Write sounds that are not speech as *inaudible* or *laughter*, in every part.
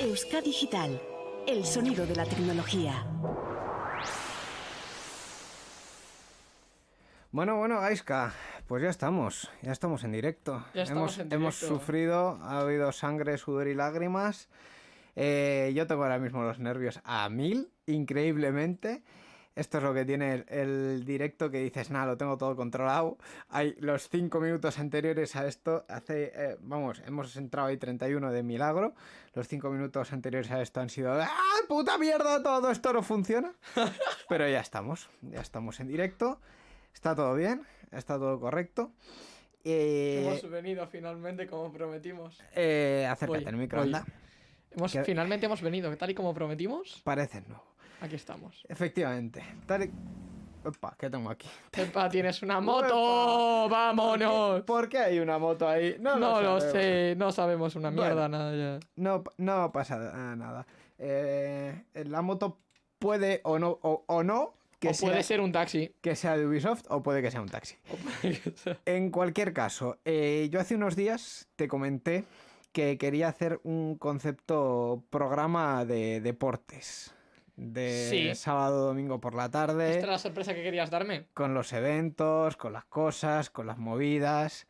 Euska Digital, el sonido de la tecnología. Bueno, bueno, Gaiska, pues ya estamos, ya estamos en directo. Ya estamos hemos, en hemos directo. sufrido, ha habido sangre, sudor y lágrimas. Eh, yo tengo ahora mismo los nervios a mil, increíblemente. Esto es lo que tiene el, el directo que dices, nada, lo tengo todo controlado. Hay los cinco minutos anteriores a esto, hace, eh, vamos, hemos entrado ahí 31 de milagro. Los cinco minutos anteriores a esto han sido, ¡ah, puta mierda! Todo esto no funciona. *laughs* Pero ya estamos, ya estamos en directo. Está todo bien, está todo correcto. Eh, Hemos venido finalmente como prometimos. eh, acércate Voy, al micro, anda. Hemos, Que- Finalmente hemos venido, tal y como prometimos. Parece nuevo. Aquí estamos. Efectivamente. Opa, ¿qué tengo aquí? Pepa, tienes una *laughs* moto. ¡Vámonos! ¿Por qué hay una moto ahí? No, No lo sé, no sabemos una Bueno. mierda, nada ya. No, no pasa nada. Eh, la moto puede o no, o, o no que, o sea, puede ser un taxi. que sea de Ubisoft o puede que sea un taxi. Sea- En cualquier caso, eh, yo hace unos días te comenté que quería hacer un concepto programa de deportes. De Sí. sábado, domingo por la tarde. ¿Esta es la sorpresa que querías darme? con los eventos, con las cosas, con las movidas.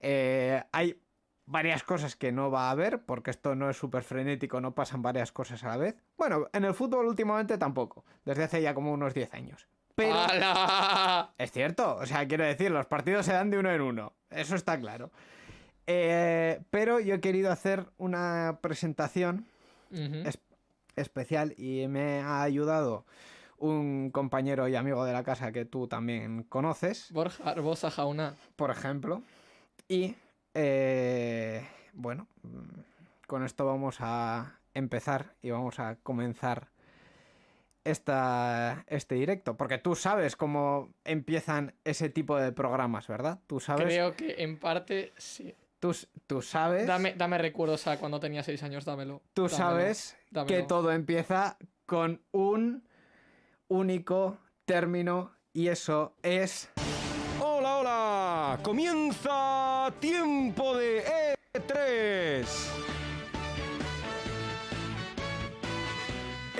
Eh, hay varias cosas que no va a haber, porque esto no es súper frenético, no pasan varias cosas a la vez. Bueno, en el fútbol últimamente tampoco, desde hace ya como unos 10 años. Pero es cierto, o sea, quiero decir, los partidos se dan de uno en uno, eso está claro. Eh, pero yo he querido hacer una presentación especial y me ha ayudado un compañero y amigo de la casa que tú también conoces, Borja Arbosa Jauna. por ejemplo. Y eh, bueno, mm, con esto vamos a empezar y vamos a comenzar esta, este directo, porque tú sabes cómo empiezan ese tipo de programas, ¿verdad? Tú sabes, Creo que en parte sí. Tú, sabes, Dame, dame recuerdos a cuando tenía 6 años, dámelo. tú Dámelo, sabes que todo empieza con un único término y eso es Hola, hola. Comienza tiempo de E3.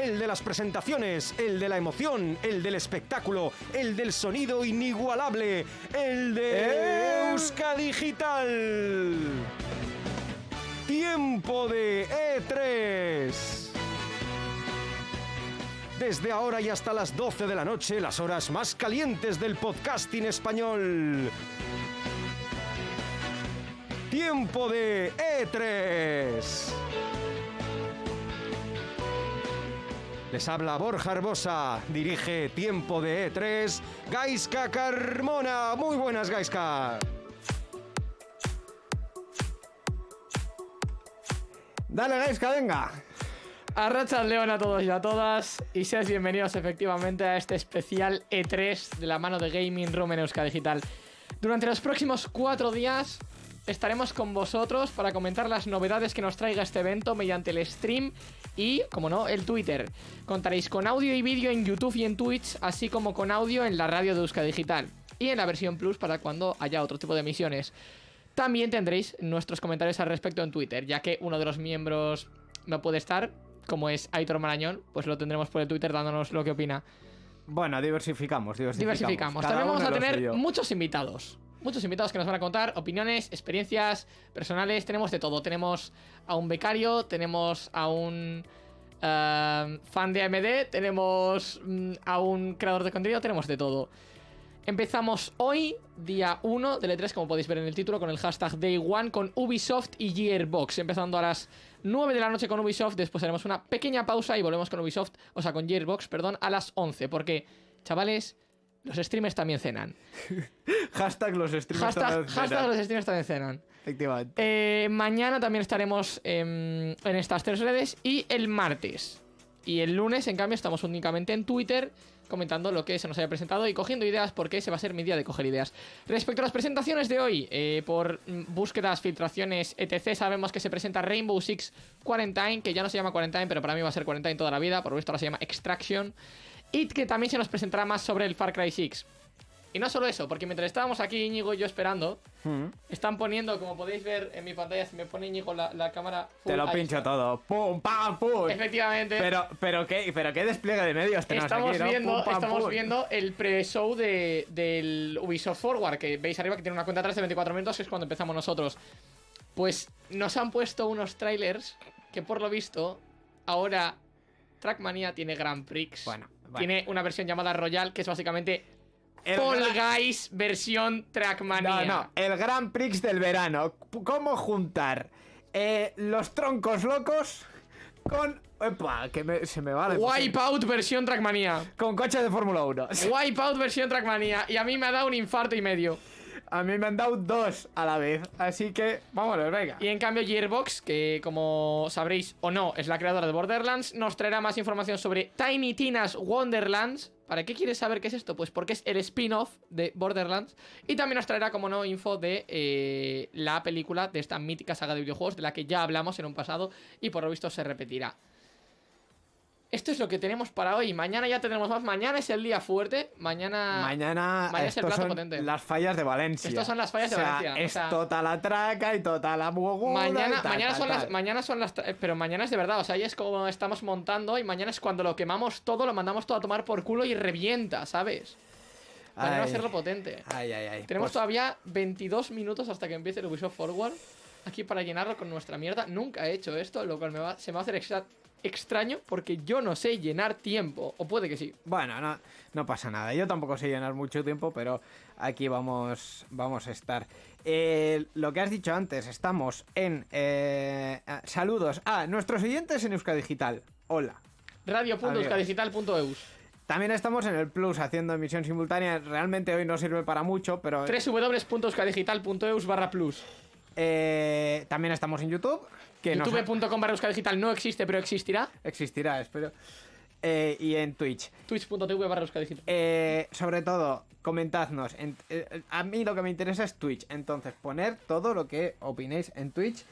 El de las presentaciones, el de la emoción, el del espectáculo, el del sonido inigualable, el de ¡Eh! Euska Digital. Tiempo de E3. Desde ahora y hasta las 12 de la noche, las horas más calientes del podcasting español. Tiempo de E3. Les habla Borja Herbosa, dirige Tiempo de E3, Gaiska Carmona. Muy buenas, Gaiska. Dale, Gaiska, venga. Arrachad León a todos y a todas y seáis bienvenidos efectivamente a este especial E3 de la mano de Gaming Room en Euska Digital. Durante los próximos cuatro días estaremos con vosotros para comentar las novedades que nos traiga este evento mediante el stream y, como no, el Twitter. Contaréis con audio y vídeo en YouTube y en Twitch, así como con audio en la radio de Euska Digital y en la versión Plus para cuando haya otro tipo de emisiones. También tendréis nuestros comentarios al respecto en Twitter, ya que uno de los miembros no puede estar, como es Aitor Marañón, pues lo tendremos por el Twitter dándonos lo que opina. Bueno, diversificamos, diversificamos. Diversificamos. También vamos a tener muchos invitados. Muchos invitados que nos van a contar opiniones, experiencias personales. Tenemos de todo. Tenemos a un becario, tenemos a un eh, fan de AMD, tenemos mm, a un creador de contenido, tenemos de todo. Empezamos hoy, día 1 del E3, como podéis ver en el título, con el hashtag Day One con Ubisoft y Gearbox. Empezando a las 9 de la noche con Ubisoft, después haremos una pequeña pausa y volvemos con Ubisoft, o sea, con Gearbox, perdón, a las 11. Porque, chavales, los streamers también cenan. *laughs* Hashtag los streamers. Hashtag, también hashtag cenan. los streamers también cenan. Efectivamente. Eh, mañana también estaremos em, en estas tres redes y el martes. Y el lunes, en cambio, estamos únicamente en Twitter comentando lo que se nos haya presentado y cogiendo ideas porque ese va a ser mi día de coger ideas. Respecto a las presentaciones de hoy, eh, por búsquedas, filtraciones, etc., sabemos que se presenta Rainbow Six Quarantine, que ya no se llama Quarantine, pero para mí va a ser Quarantine toda la vida, por lo visto ahora se llama Extraction. Y que también se nos presentará más sobre el Far Cry 6. Y no solo eso, porque mientras estábamos aquí, Íñigo y yo esperando, Mm. están poniendo, como podéis ver en mi pantalla, si me pone Íñigo la, la cámara. full, Te lo pincho está. todo. ¡Pum, pam, pum! Efectivamente. Pero, pero, qué, pero qué despliegue de medios tenemos Estamos, aquí, ¿no? viendo, Pum, pam, estamos pum. viendo el pre-show de, del Ubisoft Forward, que veis arriba que tiene una cuenta atrás de 24 minutos, que es cuando empezamos nosotros. Pues nos han puesto unos trailers que por lo visto ahora Trackmania tiene Grand Prix. Bueno, Tiene una versión llamada Royal, que es básicamente El Fall gran- Guys versión Trackmania. No, no, el Grand Prix del verano. ¿Cómo juntar eh, los troncos locos con. Epa, que me- se me va la emoción. Wipeout versión Trackmania. Con coche de Fórmula 1. *laughs* Wipeout versión Trackmania. Y a mí me ha dado un infarto y medio. A mí me han dado dos a la vez. Así que, vámonos, venga. Y en cambio Gearbox, que como sabréis o no es la creadora de Borderlands, nos traerá más información sobre Tiny Tina's Wonderlands. ¿Para qué quieres saber qué es esto? Pues porque es el spin-off de Borderlands. Y también nos traerá, como no, info de eh, la película de esta mítica saga de videojuegos de la que ya hablamos en un pasado y por lo visto se repetirá. Esto es lo que tenemos para hoy. Mañana ya tendremos más. Mañana es el día fuerte. Mañana... Mañana, Mañana es el plato son potente. las fallas de Valencia. Estos son las fallas de O sea, Valencia, o Es sea- toda la traca y toda la muguda Mañana, tal, mañana, tal, son las, mañana son las. Pero mañana es de verdad, o sea, ahí es como estamos montando y mañana es cuando lo quemamos todo, lo mandamos todo a tomar por culo y revienta, ¿sabes? Mañana va a ser lo potente. Ay, ay, ay. Tenemos Pues- todavía 22 minutos hasta que empiece el Ubisoft Forward aquí para llenarlo con nuestra mierda. Nunca he hecho esto, lo cual me va- se me va a hacer extra- extraño porque yo no sé llenar tiempo. O puede que sí. Bueno, no, no pasa nada. Yo tampoco sé llenar mucho tiempo, pero aquí vamos, vamos a estar. Eh, lo que has dicho antes, estamos en... eh, ah, saludos a nuestros oyentes en Euska Digital. Hola. Radio.euskadigital.eus También estamos en el Plus haciendo emisión simultánea. Realmente hoy no sirve para mucho, pero... www.euskadigital.eus barra plus. eh, también estamos en YouTube. Que nos- youtube.com barra euskadigital no existe, pero existirá. existirá, espero. Eh, y en Twitch. Twitch.tv barra euskadigital. Eh, sobre todo, comentadnos. en- eh, a mí lo que me interesa es Twitch. Entonces, poner todo lo que opinéis en Twitch.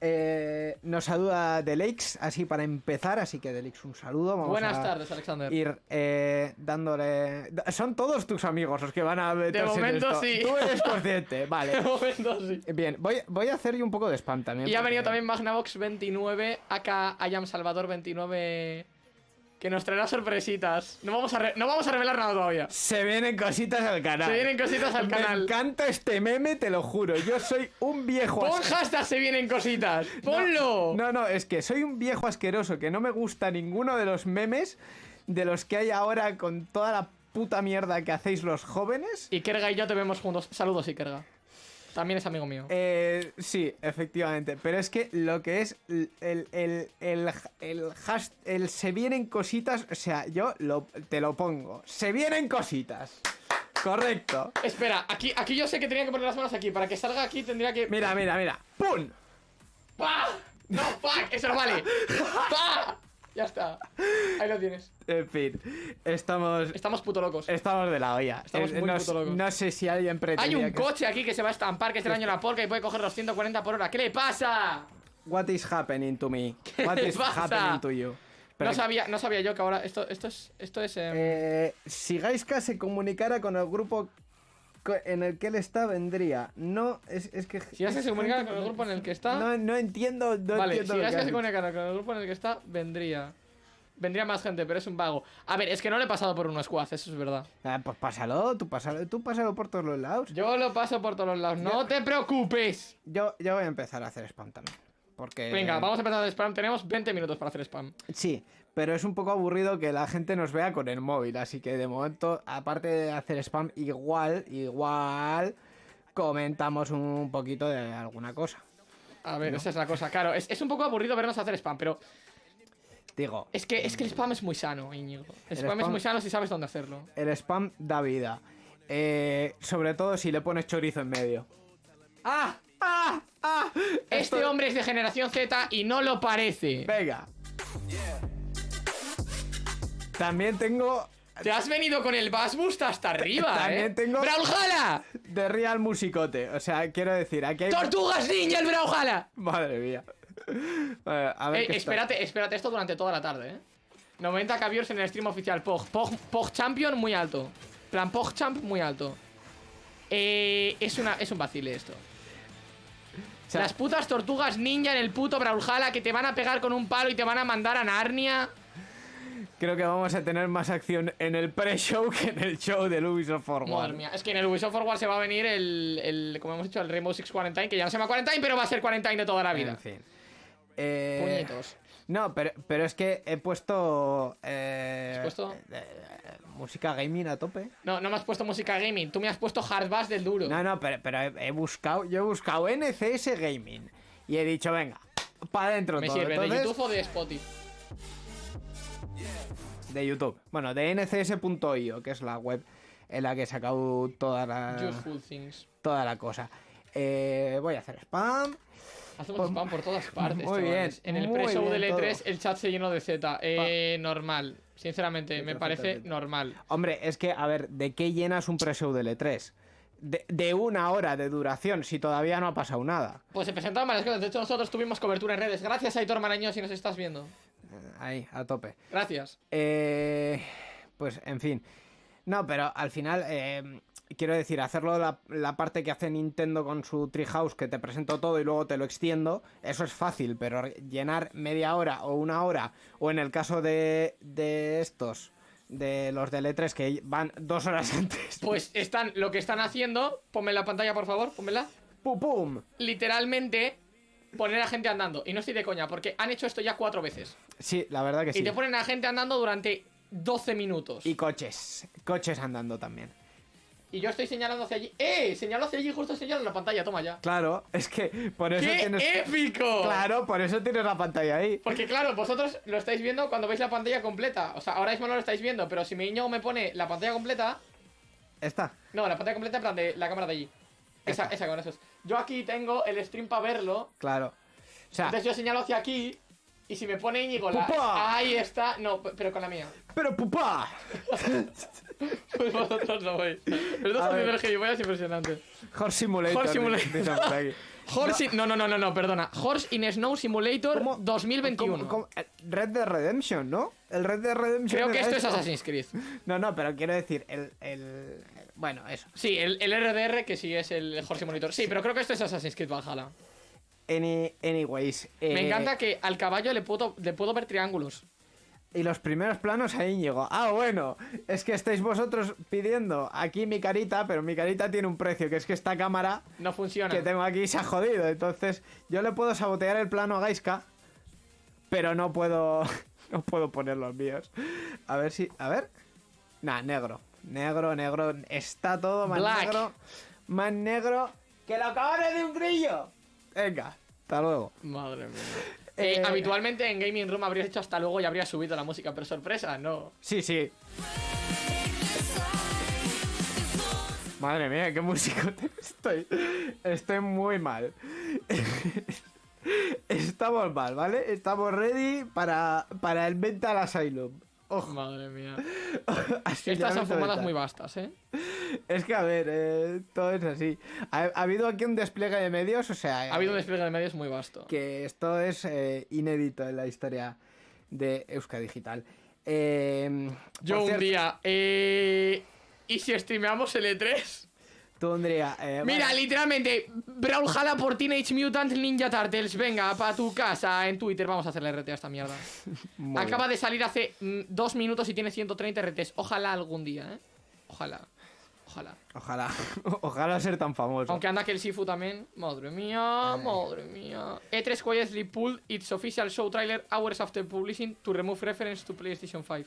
Eh, nos saluda Delix, así para empezar. Así que, Delix, un saludo. Vamos Buenas a tardes, Alexander. Ir eh, dándole. Son todos tus amigos los que van a meterse en momento, esto. sí. Tú eres consciente, *laughs* De vale. momento sí. Bien, voy, voy a hacer yo un poco de spam también. Y ha venido también Magnavox29, acá Ayam Salvador29, que nos traerá sorpresitas. No vamos a, no vamos a revelar nada todavía. Se vienen cositas al canal. Se vienen cositas al Me canal. encanta este meme, te lo juro. Yo soy un viejo Pon hashtag se vienen cositas. Ponlo. No, no, es que soy un viejo asqueroso que no me gusta ninguno de los memes de los que hay ahora con toda la puta mierda que hacéis los jóvenes. Y Kerga y yo te vemos juntos. Saludos, Ikerga. También es amigo mío. Eh, sí, efectivamente. Pero es que lo que es el, el, el, el, el has- se vienen cositas, o sea, yo lo, te lo pongo. Se vienen cositas. Correcto. Espera, aquí, aquí yo sé que tenía que poner las manos aquí. Para que salga aquí tendría que. Mira, mira, mira. ¡Pum! ¡Pah! No, fuck, eso no vale. *laughs* ¡Pah! Ya está. Ahí lo tienes. En fin, estamos... Estamos puto locos. Estamos de la olla. Estamos Eh, muy no, puto locos. no sé si alguien Hay pretendía un que- coche aquí que se va a estampar, que es el año la *laughs* polka y puede coger los 140 por hora. ¿Qué le pasa? What is happening to me? *laughs* What le is pasa? happening to you? Pero no, sabía, no sabía yo que ahora esto, esto es. Esto es em, eh, si Gaiska se comunicara con el grupo en el que él está, vendría. No, es, es que... si ya se comunica con el grupo en el que está. No, no entiendo, no vale, entiendo si que se comunica con el grupo en el que está, vendría. Vendría más gente, pero es un vago. A ver, es que no le he pasado por un squad, eso es verdad. Ah, pues pásalo, tú pásalo, tú pásalo por todos los lados. Yo lo paso por todos los lados, no te preocupes. Yo, yo voy a empezar a hacer spam también. Porque... Venga, vamos a empezar el spam. Tenemos 20 minutos para hacer spam. Sí, pero es un poco aburrido que la gente nos vea con el móvil, así que de momento, aparte de hacer spam, igual, igual comentamos un poquito de alguna cosa. A ver, esa es la cosa. Claro, es, es un poco aburrido vernos hacer spam, pero Digo, es que, es que el spam es muy sano, Íñigo. El, El spam, es muy sano si sabes dónde hacerlo. el spam da vida. Eh, sobre todo si le pones chorizo en medio. ¡Ah! ¡Ah! ¡Ah! Este Esto- hombre es de generación Z y no lo parece. Venga. También tengo Te has venido con el Bass Boost hasta arriba, También ¿eh? tengo- ¡Brawlhalla! de Real Musicote. O sea, quiero decir, aquí hay... ¡Tortugas Ninja el Brawlhalla! Madre mía. A ver Eh, qué está- espérate, espérate esto durante toda la tarde, ¿eh? 90 caviors en el stream oficial POG. POG, POG Champion muy alto. Plan POG Champ muy alto. Eh, es, una, es un vacile esto. O sea, Las putas tortugas ninja en el puto Brawlhalla que te van a pegar con un palo y te van a mandar a Narnia. Creo que vamos a tener más acción en el pre-show que en el show del Ubisoft Forward. Madre mía, es que en el Ubisoft Forward se va a venir el, el, como hemos dicho, el Rainbow Six Quarantine, que ya no se llama Quarantine, pero va a ser Quarantine de toda la vida. En fin. Eh, Puñetos. No, pero, pero es que he puesto. eh, ¿Has puesto? eh, eh, música gaming a tope. No, no me has puesto música gaming, tú me has puesto hard bass del duro. No, no, pero, pero he, he buscado. Yo he buscado NCS Gaming. Y he dicho, venga, para adentro me todo. sirve, de Entonces, YouTube o de Spotify. De YouTube. Bueno, de ncs.io, que es la web en la que he sacado toda la, Useful things. toda la cosa. Eh, voy a hacer spam. Hacemos Pues- spam por todas *laughs* partes. muy bien. En el pre-show del E3 todo. el chat se llenó de Z. Eh, normal. Sinceramente, me parece normal. Hombre, es que, a ver, ¿de qué llenas un pre-show del E3? De, de una hora de duración, si todavía no ha pasado nada. Pues se presentaron varias cosas. De hecho, nosotros tuvimos cobertura en redes. Gracias, Aitor Marañón, si nos estás viendo. Ahí, a tope. Gracias. Eh, pues, en fin. No, pero al final, eh, quiero decir, hacerlo la, la parte que hace Nintendo con su Treehouse, que te presento todo y luego te lo extiendo, eso es fácil, pero llenar media hora o una hora, o en el caso de, de estos, de los del E3, que van dos horas *laughs* antes. Pues están, lo que están haciendo, ponme la pantalla, por favor, pónmela. ¡Pum, pum! Literalmente, poner a gente andando. Y no estoy de coña, porque han hecho esto ya cuatro veces. Sí, la verdad que sí. Y te ponen a gente andando durante 12 minutos. Y coches, coches andando también. Y yo estoy señalando hacia allí. ¡Eh! Señalo hacia allí, justo señalo en la pantalla, toma ya. Claro, es que por eso ¡Qué tienes... épico! Claro, por eso tienes la pantalla ahí. Porque claro, vosotros lo estáis viendo cuando veis la pantalla completa. O sea, ahora mismo no lo estáis viendo, pero si mi niño me pone la pantalla completa. Está. No, la pantalla completa en plan de la cámara de allí. Esa, esa con esos. Yo aquí tengo el stream para verlo. Claro. O sea, Entonces yo señalo hacia aquí. Y si me pone Íñigo la. ¡Pupa! Ahí está. No, pero con la mía. pero pupá. Pues vosotros no. Pero estás A ver. haciendo el gilipollas impresionante. Horse Simulator. Horse Simulator. dicen por aquí. *laughs* Horse in- no, no, no, no, no, perdona. Horse in Snow Simulator ¿Cómo? 2021. ¿Cómo- cómo? Red Dead Redemption, ¿no? El Red Dead Redemption. Creo que esto es Assassin's Creed. *laughs* No, no, pero quiero decir, el- el- bueno, eso. Sí, el, el RDR que sí es el Horse Simulator. Sí, pero creo que esto es Assassin's Creed Valhalla. Any- anyways. Me eh, encanta que al caballo le puedo, le puedo ver triángulos. Y los primeros planos ahí llegó. Ah, bueno, es que estáis vosotros pidiendo aquí mi carita, pero mi carita tiene un precio, que es que esta cámara No funciona. que tengo aquí se ha jodido. Entonces, yo le puedo sabotear el plano a Gaiska, pero no puedo. *laughs* No puedo poner los míos. A ver si. A ver. Nah, negro. Negro, negro. Está todo más Black. negro. Más negro que los cabrones de un grillo. Venga, hasta luego. Madre mía. Eh, Eh, habitualmente en Gaming Room habrías hecho hasta luego y habrías subido la música, pero sorpresa, no. Sí, sí. Madre mía, qué músico *laughs* estoy. Estoy muy mal. *laughs* Estamos mal, ¿vale? Estamos ready para, para el Mental Asylum. Ojo, Madre mía. *laughs* Estas son fumadas muy vastas, ¿eh? Es que, a ver, eh, todo es así. Ha, ha habido aquí un despliegue de medios, o sea... Ha habido un eh, despliegue de medios muy vasto. que esto es eh, inédito en la historia de Euska Digital. Yo un cierto, día. ¿Y si streameamos el E3? Tú, Andrea, eh, Mira, vale. literalmente, Brawlhalla por Teenage Mutant Ninja Turtles. Venga, para tu casa en Twitter. Vamos a hacerle RT a esta mierda. *laughs* Acaba de salir hace mm, dos minutos y tiene 130 RTs. Ojalá algún día, ¿eh? Ojalá. Ojalá. Ojalá, *laughs* ojalá ser tan famoso. Aunque anda que el Sifu también. Madre mía, madre mía. E E3 quietly pulled its official show trailer hours after publishing to remove reference to PlayStation 5.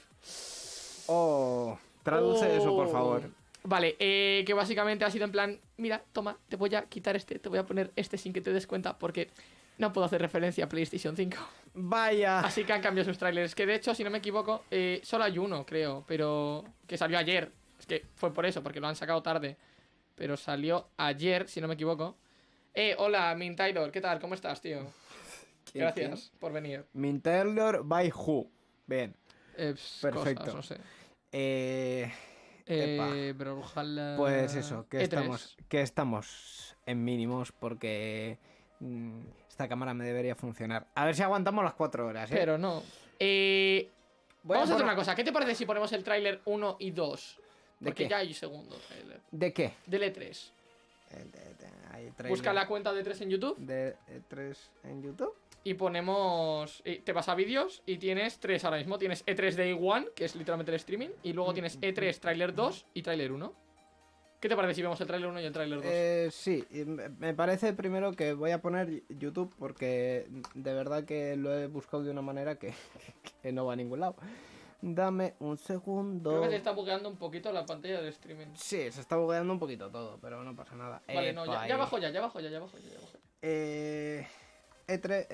Oh, traduce eso, por Oh. favor. Vale, eh, que básicamente ha sido en plan, mira, toma, te voy a quitar este, te voy a poner este sin que te des cuenta porque no puedo hacer referencia a PlayStation 5. Vaya. Así que han cambiado sus trailers. Que de hecho, si no me equivoco, eh, solo hay uno, creo, pero que salió ayer. Es que fue por eso, porque lo han sacado tarde. Pero salió ayer, si no me equivoco. Eh, hola, Min Taylor, ¿qué tal? ¿Cómo estás, tío? *laughs* ¿Quién, Gracias por venir. Min Taylor by Who. Bien. Eh, Perfecto. cosas, no sé. Eh, Eh, ojalá... pues eso, que E3. estamos, que estamos en mínimos porque mm, esta cámara me debería funcionar. A ver si aguantamos las cuatro horas, ¿eh? Pero no. Eh, Voy vamos a hacer por- una cosa. ¿Qué te parece si ponemos el tráiler 1 y 2? ¿De Porque qué? ya hay segundo trailer. ¿De qué? Del E3. Eh, de- de- hay trailer Busca la cuenta de 3 en YouTube de 3 en YouTube. Y ponemos. y te vas a vídeos y tienes tres ahora mismo. Tienes E3 Day 1, que es literalmente el streaming, y luego tienes E3 Trailer 2 y Trailer 1. ¿Qué te parece si vemos el Trailer 1 y el Trailer 2? Eh, sí, me parece primero que voy a poner YouTube porque de verdad que lo he buscado de una manera que, *laughs* que no va a ningún lado. Dame un segundo. Creo que se está bugueando un poquito la pantalla del streaming. Sí, se está bugueando un poquito todo, pero no pasa nada. Vale, no, ya, ya bajo ya, ya bajo ya, ya bajo ya, ya bajo. Eh, E3,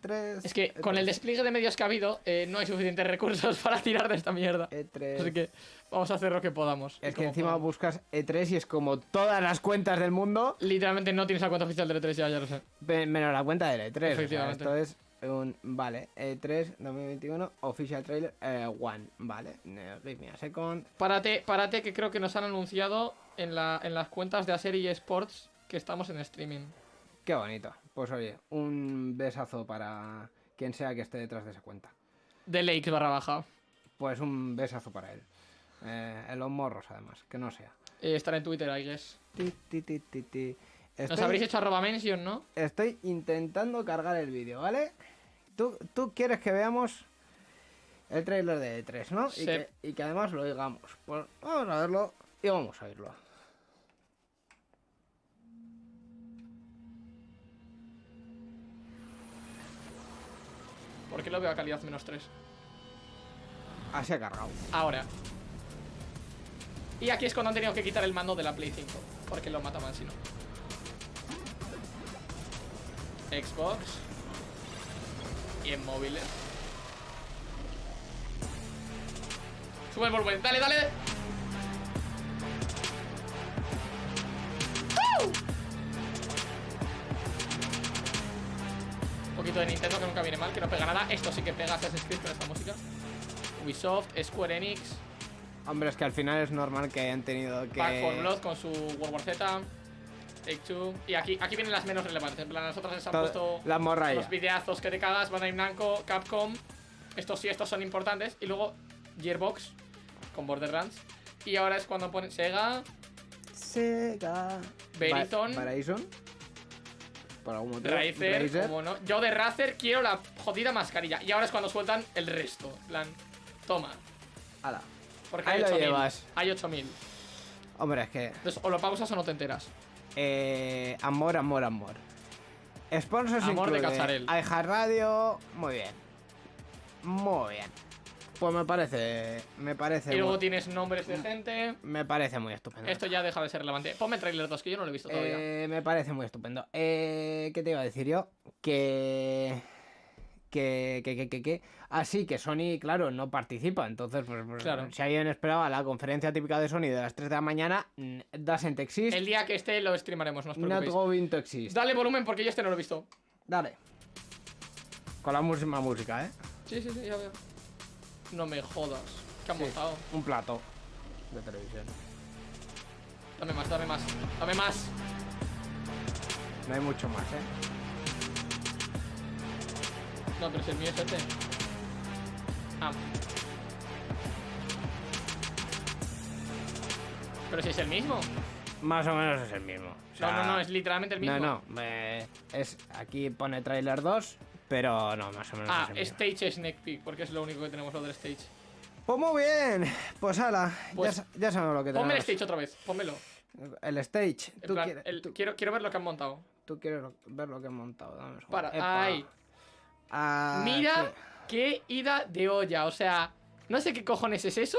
E3. Es que con el despliegue de medios que ha habido, eh, no hay suficientes recursos *laughs* para tirar de esta mierda. E3. Así que vamos a hacer lo que podamos. Es que encima podamos. buscas E3 y es como todas las cuentas del mundo, Literalmente no tienes la cuenta oficial del E3, ya, ya lo sé. menos la cuenta del E3. o sea, Efectivamente. esto es un. Vale, E3 2021, Official Trailer eh, One. Vale, give me a second. Párate, párate, que creo que nos han anunciado en, la, en las cuentas de Acer y Sports que estamos en streaming. Qué bonito. Pues oye, un besazo para quien sea que esté detrás de esa cuenta. De Lakes barra baja. Pues un besazo para él. Eh, en los morros, además, que no sea. Eh, estará en Twitter, I guess. Ti, ti, ti, ti, ti. Nos habréis hecho arroba mention, ¿no? Estoy intentando cargar el vídeo, ¿vale? ¿Tú, tú quieres que veamos el trailer de E3, ¿no? Sí. Y, que, y que además lo oigamos. Pues vamos a verlo y vamos a oírlo. Porque lo veo a calidad menos 3. Así ha cargado. Ahora. Y aquí es cuando han tenido que quitar el mando de la Play 5. Porque lo mataban si no. Xbox. Y en móviles. Sube el volumen. Dale, dale. Poquito de Nintendo que nunca viene mal, que no pega nada. Esto sí que pega Assassin's Creed con esta música. Ubisoft, Square Enix, Hombre, es que al final es normal que hayan tenido que... Back 4 Blood con su World War Z, Take Two. Y aquí, aquí vienen las menos relevantes. En plan, las otras les han Todo- puesto la morralla. los videazos que te cagas, Bandai Namco, Capcom. Estos sí, estos son importantes. Y luego Gearbox con Borderlands. Y ahora es cuando ponen Sega, Sega... Verizon. Ba- Verizon. Por algún motivo. Razer, Razer. como no. Yo de Razer quiero la jodida mascarilla. Y ahora es cuando sueltan el resto. Plan, toma. Ala. Porque Ahí hay lo 8000. llevas. Hay 8000. Hombre, es que... Entonces, o lo pausas o no te enteras. Eh, amor, amor, amor. Sponsors Amor de Cacharel. iHeart Radio, muy bien. Muy bien. Pues me parece, me parece, Y luego muy, tienes nombres de gente. me parece muy estupendo. Esto ya deja de ser relevante. Ponme el trailer 2, que yo no lo he visto todavía. Eh, me parece muy estupendo. Eh, ¿Qué te iba a decir yo? Que que, que, que, que, que- Así que Sony, claro, no participa. Entonces, pues, pues, Claro. si alguien esperaba la conferencia típica de Sony de las 3 de la mañana, mm, doesn't exist, El día que esté lo streamaremos, no os not preocupéis. going to exist. Dale volumen porque yo este no lo he visto. Dale. Con la misma música, ¿eh? Sí, sí, sí, ya veo. No me jodas. ¿Qué han Sí. montado? Un plato de televisión. Dame más, dame más. Dame más. No hay mucho más, ¿eh? No, pero si el mío es este. Ah. Pero si es el mismo. Más o menos es el mismo. O sea, No, no, no, es literalmente el mismo. No, no. eh, es, aquí pone trailer 2, pero no, más o menos Ah. Stage Snake Peek, porque es lo único que tenemos lo del Stage. Pues muy bien. Pues ala, Pues- ya, sa- ya sabemos lo que Ponme el tenemos. Stage otra vez, pónmelo. El stage. Tú, plan, quieres, el- tú, quiero, quiero ver lo que han montado. tú quieres lo- ver lo que he montado. Dame un. Para, Epa. ahí. Aquí. Mira qué ida de olla. O sea, no sé qué cojones es eso.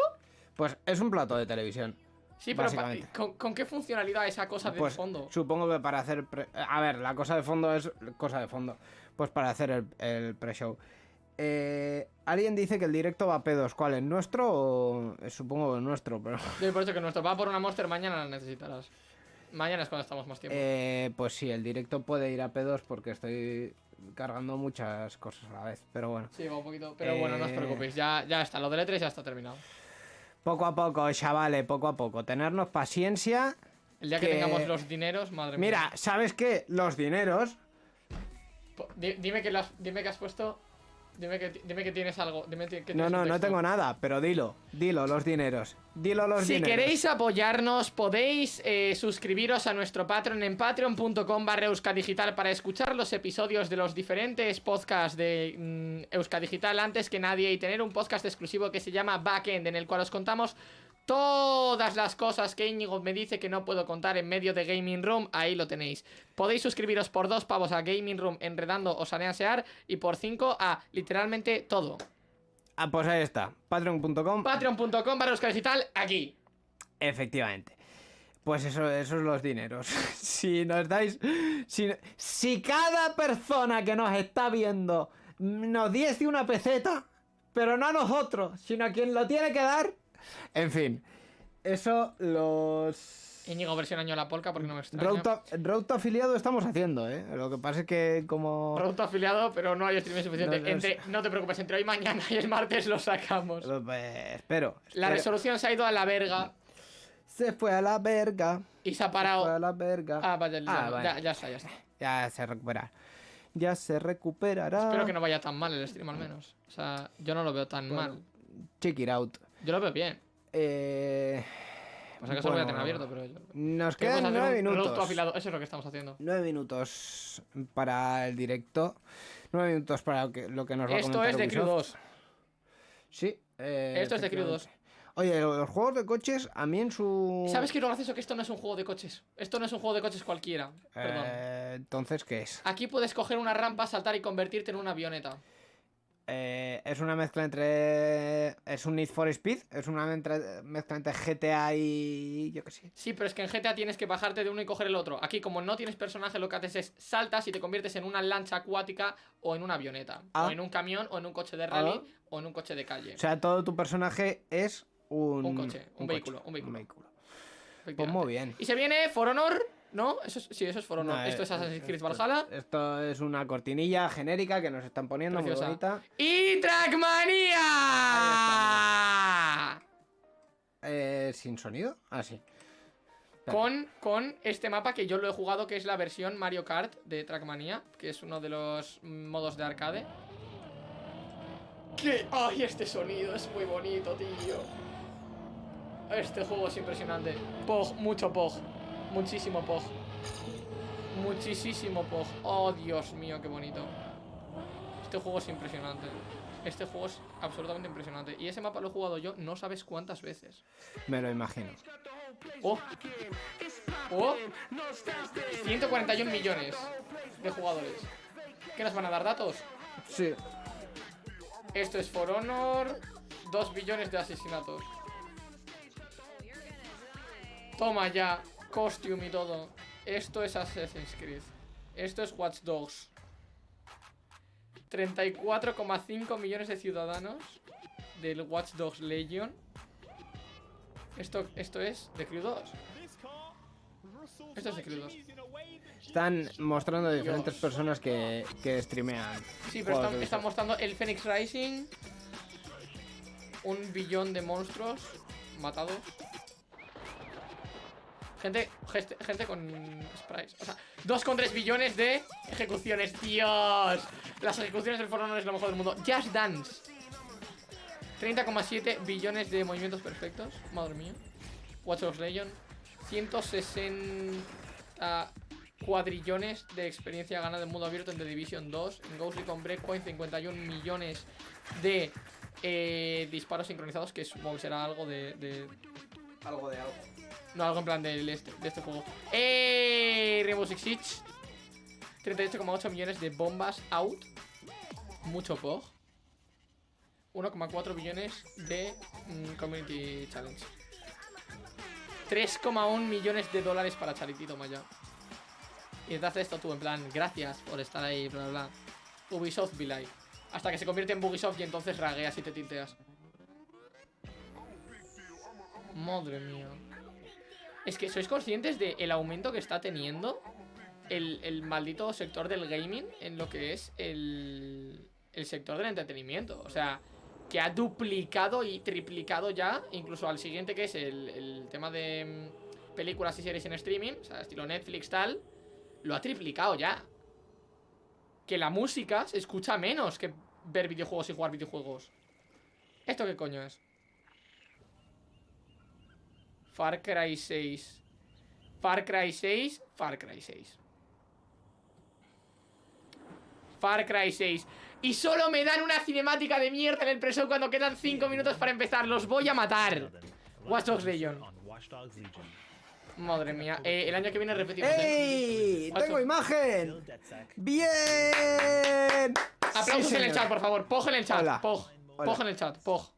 Pues es un plato de televisión. Sí, pero. ¿con, con qué funcionalidad esa cosa de Pues fondo? supongo que para hacer... pre- A ver, la cosa de fondo es cosa de fondo. Pues para hacer el, el pre-show. Eh, Alguien dice que el directo va a pedos. ¿Cuál? ¿El nuestro o...? eh, Supongo que el nuestro, pero... *laughs* Yo por eso que nuestro va por una Monster mañana la necesitarás. Mañana es cuando estamos más tiempo. Eh, pues sí, el directo puede ir a pedos porque estoy cargando muchas cosas a la vez. Pero bueno. Sí, va un poquito. Pero bueno, no os eh, preocupéis. Ya, ya está. Lo del E3 ya está terminado. Poco a poco, chavales, poco a poco. Tenernos paciencia. El día que, que- tengamos los dineros, madre Mira, mía. ¿sabes qué? Los dineros... Dime, que lo has- dime que has puesto Dime que, dime que tienes algo. Dime que tienes No, no, no tengo nada, pero dilo, dilo, los dineros. Dilo los Si dineros. queréis apoyarnos, podéis eh, suscribiros a nuestro Patreon en patreon.com barra Euskadigital para escuchar los episodios de los diferentes podcasts de mm, Euskadigital antes que nadie y tener un podcast exclusivo que se llama Backend, en el cual os contamos todas las cosas que Íñigo me dice que no puedo contar en medio de Gaming Room, ahí lo tenéis. Podéis suscribiros por dos pavos a Gaming Room enredando o saneasear y por cinco a literalmente todo. Ah, pues ahí está, patreon.com. Patreon.com barra Euskadigital, aquí. Efectivamente. Pues eso, esos los dineros. *laughs* si nos dais. Si, si cada persona que nos está viendo nos diese una peseta, pero no a nosotros, sino a quien lo tiene que dar. En fin, eso los. Íñigo versión año la polka porque no me extraña. Road to afiliado estamos haciendo, ¿eh? Lo que pasa es que como... Producto afiliado, pero no hay streaming suficiente. No, no Entre- no te preocupes, entre hoy, mañana y el martes lo sacamos. Pues, espero. La espero. resolución se ha ido a la verga Se fue a la verga. y se ha Se fue a parado. la verga. Ah, vaya, ya, vale. ya, ya está, ya está. Ya se recuperará. Ya se recuperará. Espero que no vaya tan mal el stream al menos. O sea, yo no lo veo tan Bueno. mal. Check it out. Yo lo veo bien. Eh... O sea que solo voy a tener bueno, abierto, pero yo... Nos ¿Qué podemos quedan nueve minutos. afiliado, eso es lo que estamos haciendo. Nueve minutos para el directo. Nueve minutos para lo que, lo que nos va a Esto comentar es de Crew Ubisoft. 2. Sí. eh, Esto es de Crew 2. efectivamente. Oye, los juegos de coches, a mí en su... ¿Sabes qué es lo gracioso? Que esto no es un juego de coches. Esto no es un juego de coches cualquiera. Perdón. Eh, entonces, ¿qué es? Aquí puedes coger una rampa, saltar y convertirte en una avioneta. Eh, es una mezcla entre. Es un Need for Speed. Es una mezcla entre GTA y. Yo qué sé. Sí, pero es que en GTA tienes que bajarte de uno y coger el otro. Aquí, como no tienes personaje, lo que haces es saltas y te conviertes en una lancha acuática o en una avioneta. Ah. O en un camión, o en un coche de rally, Ah. o en un coche de calle. O sea, todo tu personaje es un. Un coche, un vehículo, un vehículo. Pues efectivamente. muy bien. Y se viene For Honor, ¿no? Eso es- sí, eso es Honor. No, Esto es eh, Assassin's Creed Valhalla. Esto es una cortinilla genérica que nos están poniendo Preciosa. muy bonita. ¡Y Trackmania! Eh, ¿Sin sonido? Ah, sí. Con, con este mapa que yo lo he jugado, que es la versión Mario Kart de Trackmania, que es uno de los modos de arcade. ¡Qué! ¡Ay, este sonido es muy bonito, tío! Este juego es impresionante. Pog, mucho Pog. Muchísimo Pog. Muchísimo Pog. Oh, Dios mío, qué bonito. Este juego es impresionante. Este juego es absolutamente impresionante. Y ese mapa lo he jugado yo no sabes cuántas veces. Me lo imagino. Oh. Oh. 141 millones de jugadores. ¿Qué nos van a dar datos? Sí. Esto es For Honor. 2 billones de asesinatos. Toma ya. Costume y todo. Esto es Assassin's Creed. Esto es Watch Dogs. 34,5 millones de ciudadanos del Watch Dogs Legion. Esto, esto es de Crew 2. Esto es de Crew 2. Están mostrando diferentes personas que, que streamean. Sí, pero están, mostrando el Phoenix Rising. Un billón de monstruos matados. Gente, geste- gente con sprites. O sea, 2,3 billones de ejecuciones. ¡Dios! Las ejecuciones del foro no es lo mejor del mundo. Just Dance. 30,7 billones de movimientos perfectos. Madre mía. Watch Dogs Legion. 160 cuadrillones de experiencia ganada en mundo abierto en The Division 2. En Ghost Recon Breakpoint 51 millones de eh, disparos sincronizados, que supongo que será algo de- Algo de algo. No, algo en plan del este- de este juego. ¡Eh! Rainbow Six Siege. 38,8 millones de bombas out. Mucho POG. 1,4 billones de mm, Community Challenge. 3,1 millones de dólares para Charity, toma. Y te hace esto tú, en plan, gracias por estar ahí, bla, bla, bla. Ubisoft Be Live. Hasta que se convierte en Bugisoft y entonces ragueas y te tinteas. Madre mía. Es que sois conscientes del aumento que está teniendo el, el maldito sector del gaming en lo que es el, el sector del entretenimiento. O sea, que ha duplicado y triplicado ya, incluso al siguiente que es el, el tema de mm, películas y series en streaming, o sea, estilo Netflix tal, lo ha triplicado ya. Que la música se escucha menos que ver videojuegos y jugar videojuegos. ¿Esto qué coño es? Far Cry 6. Far Cry 6. Far Cry 6. Far Cry 6. Y solo me dan una cinemática de mierda en el preso cuando quedan 5 minutos para empezar. Los voy a matar. Watch Dogs Legion. Madre mía. Eh, el año que viene repetimos. ¡Ey! ¡Tengo imagen! ¡Bien! Aplausos Sí, en el chat, por favor. Pog en el chat. Hola. Pog. Hola. Pog en el chat. Pog.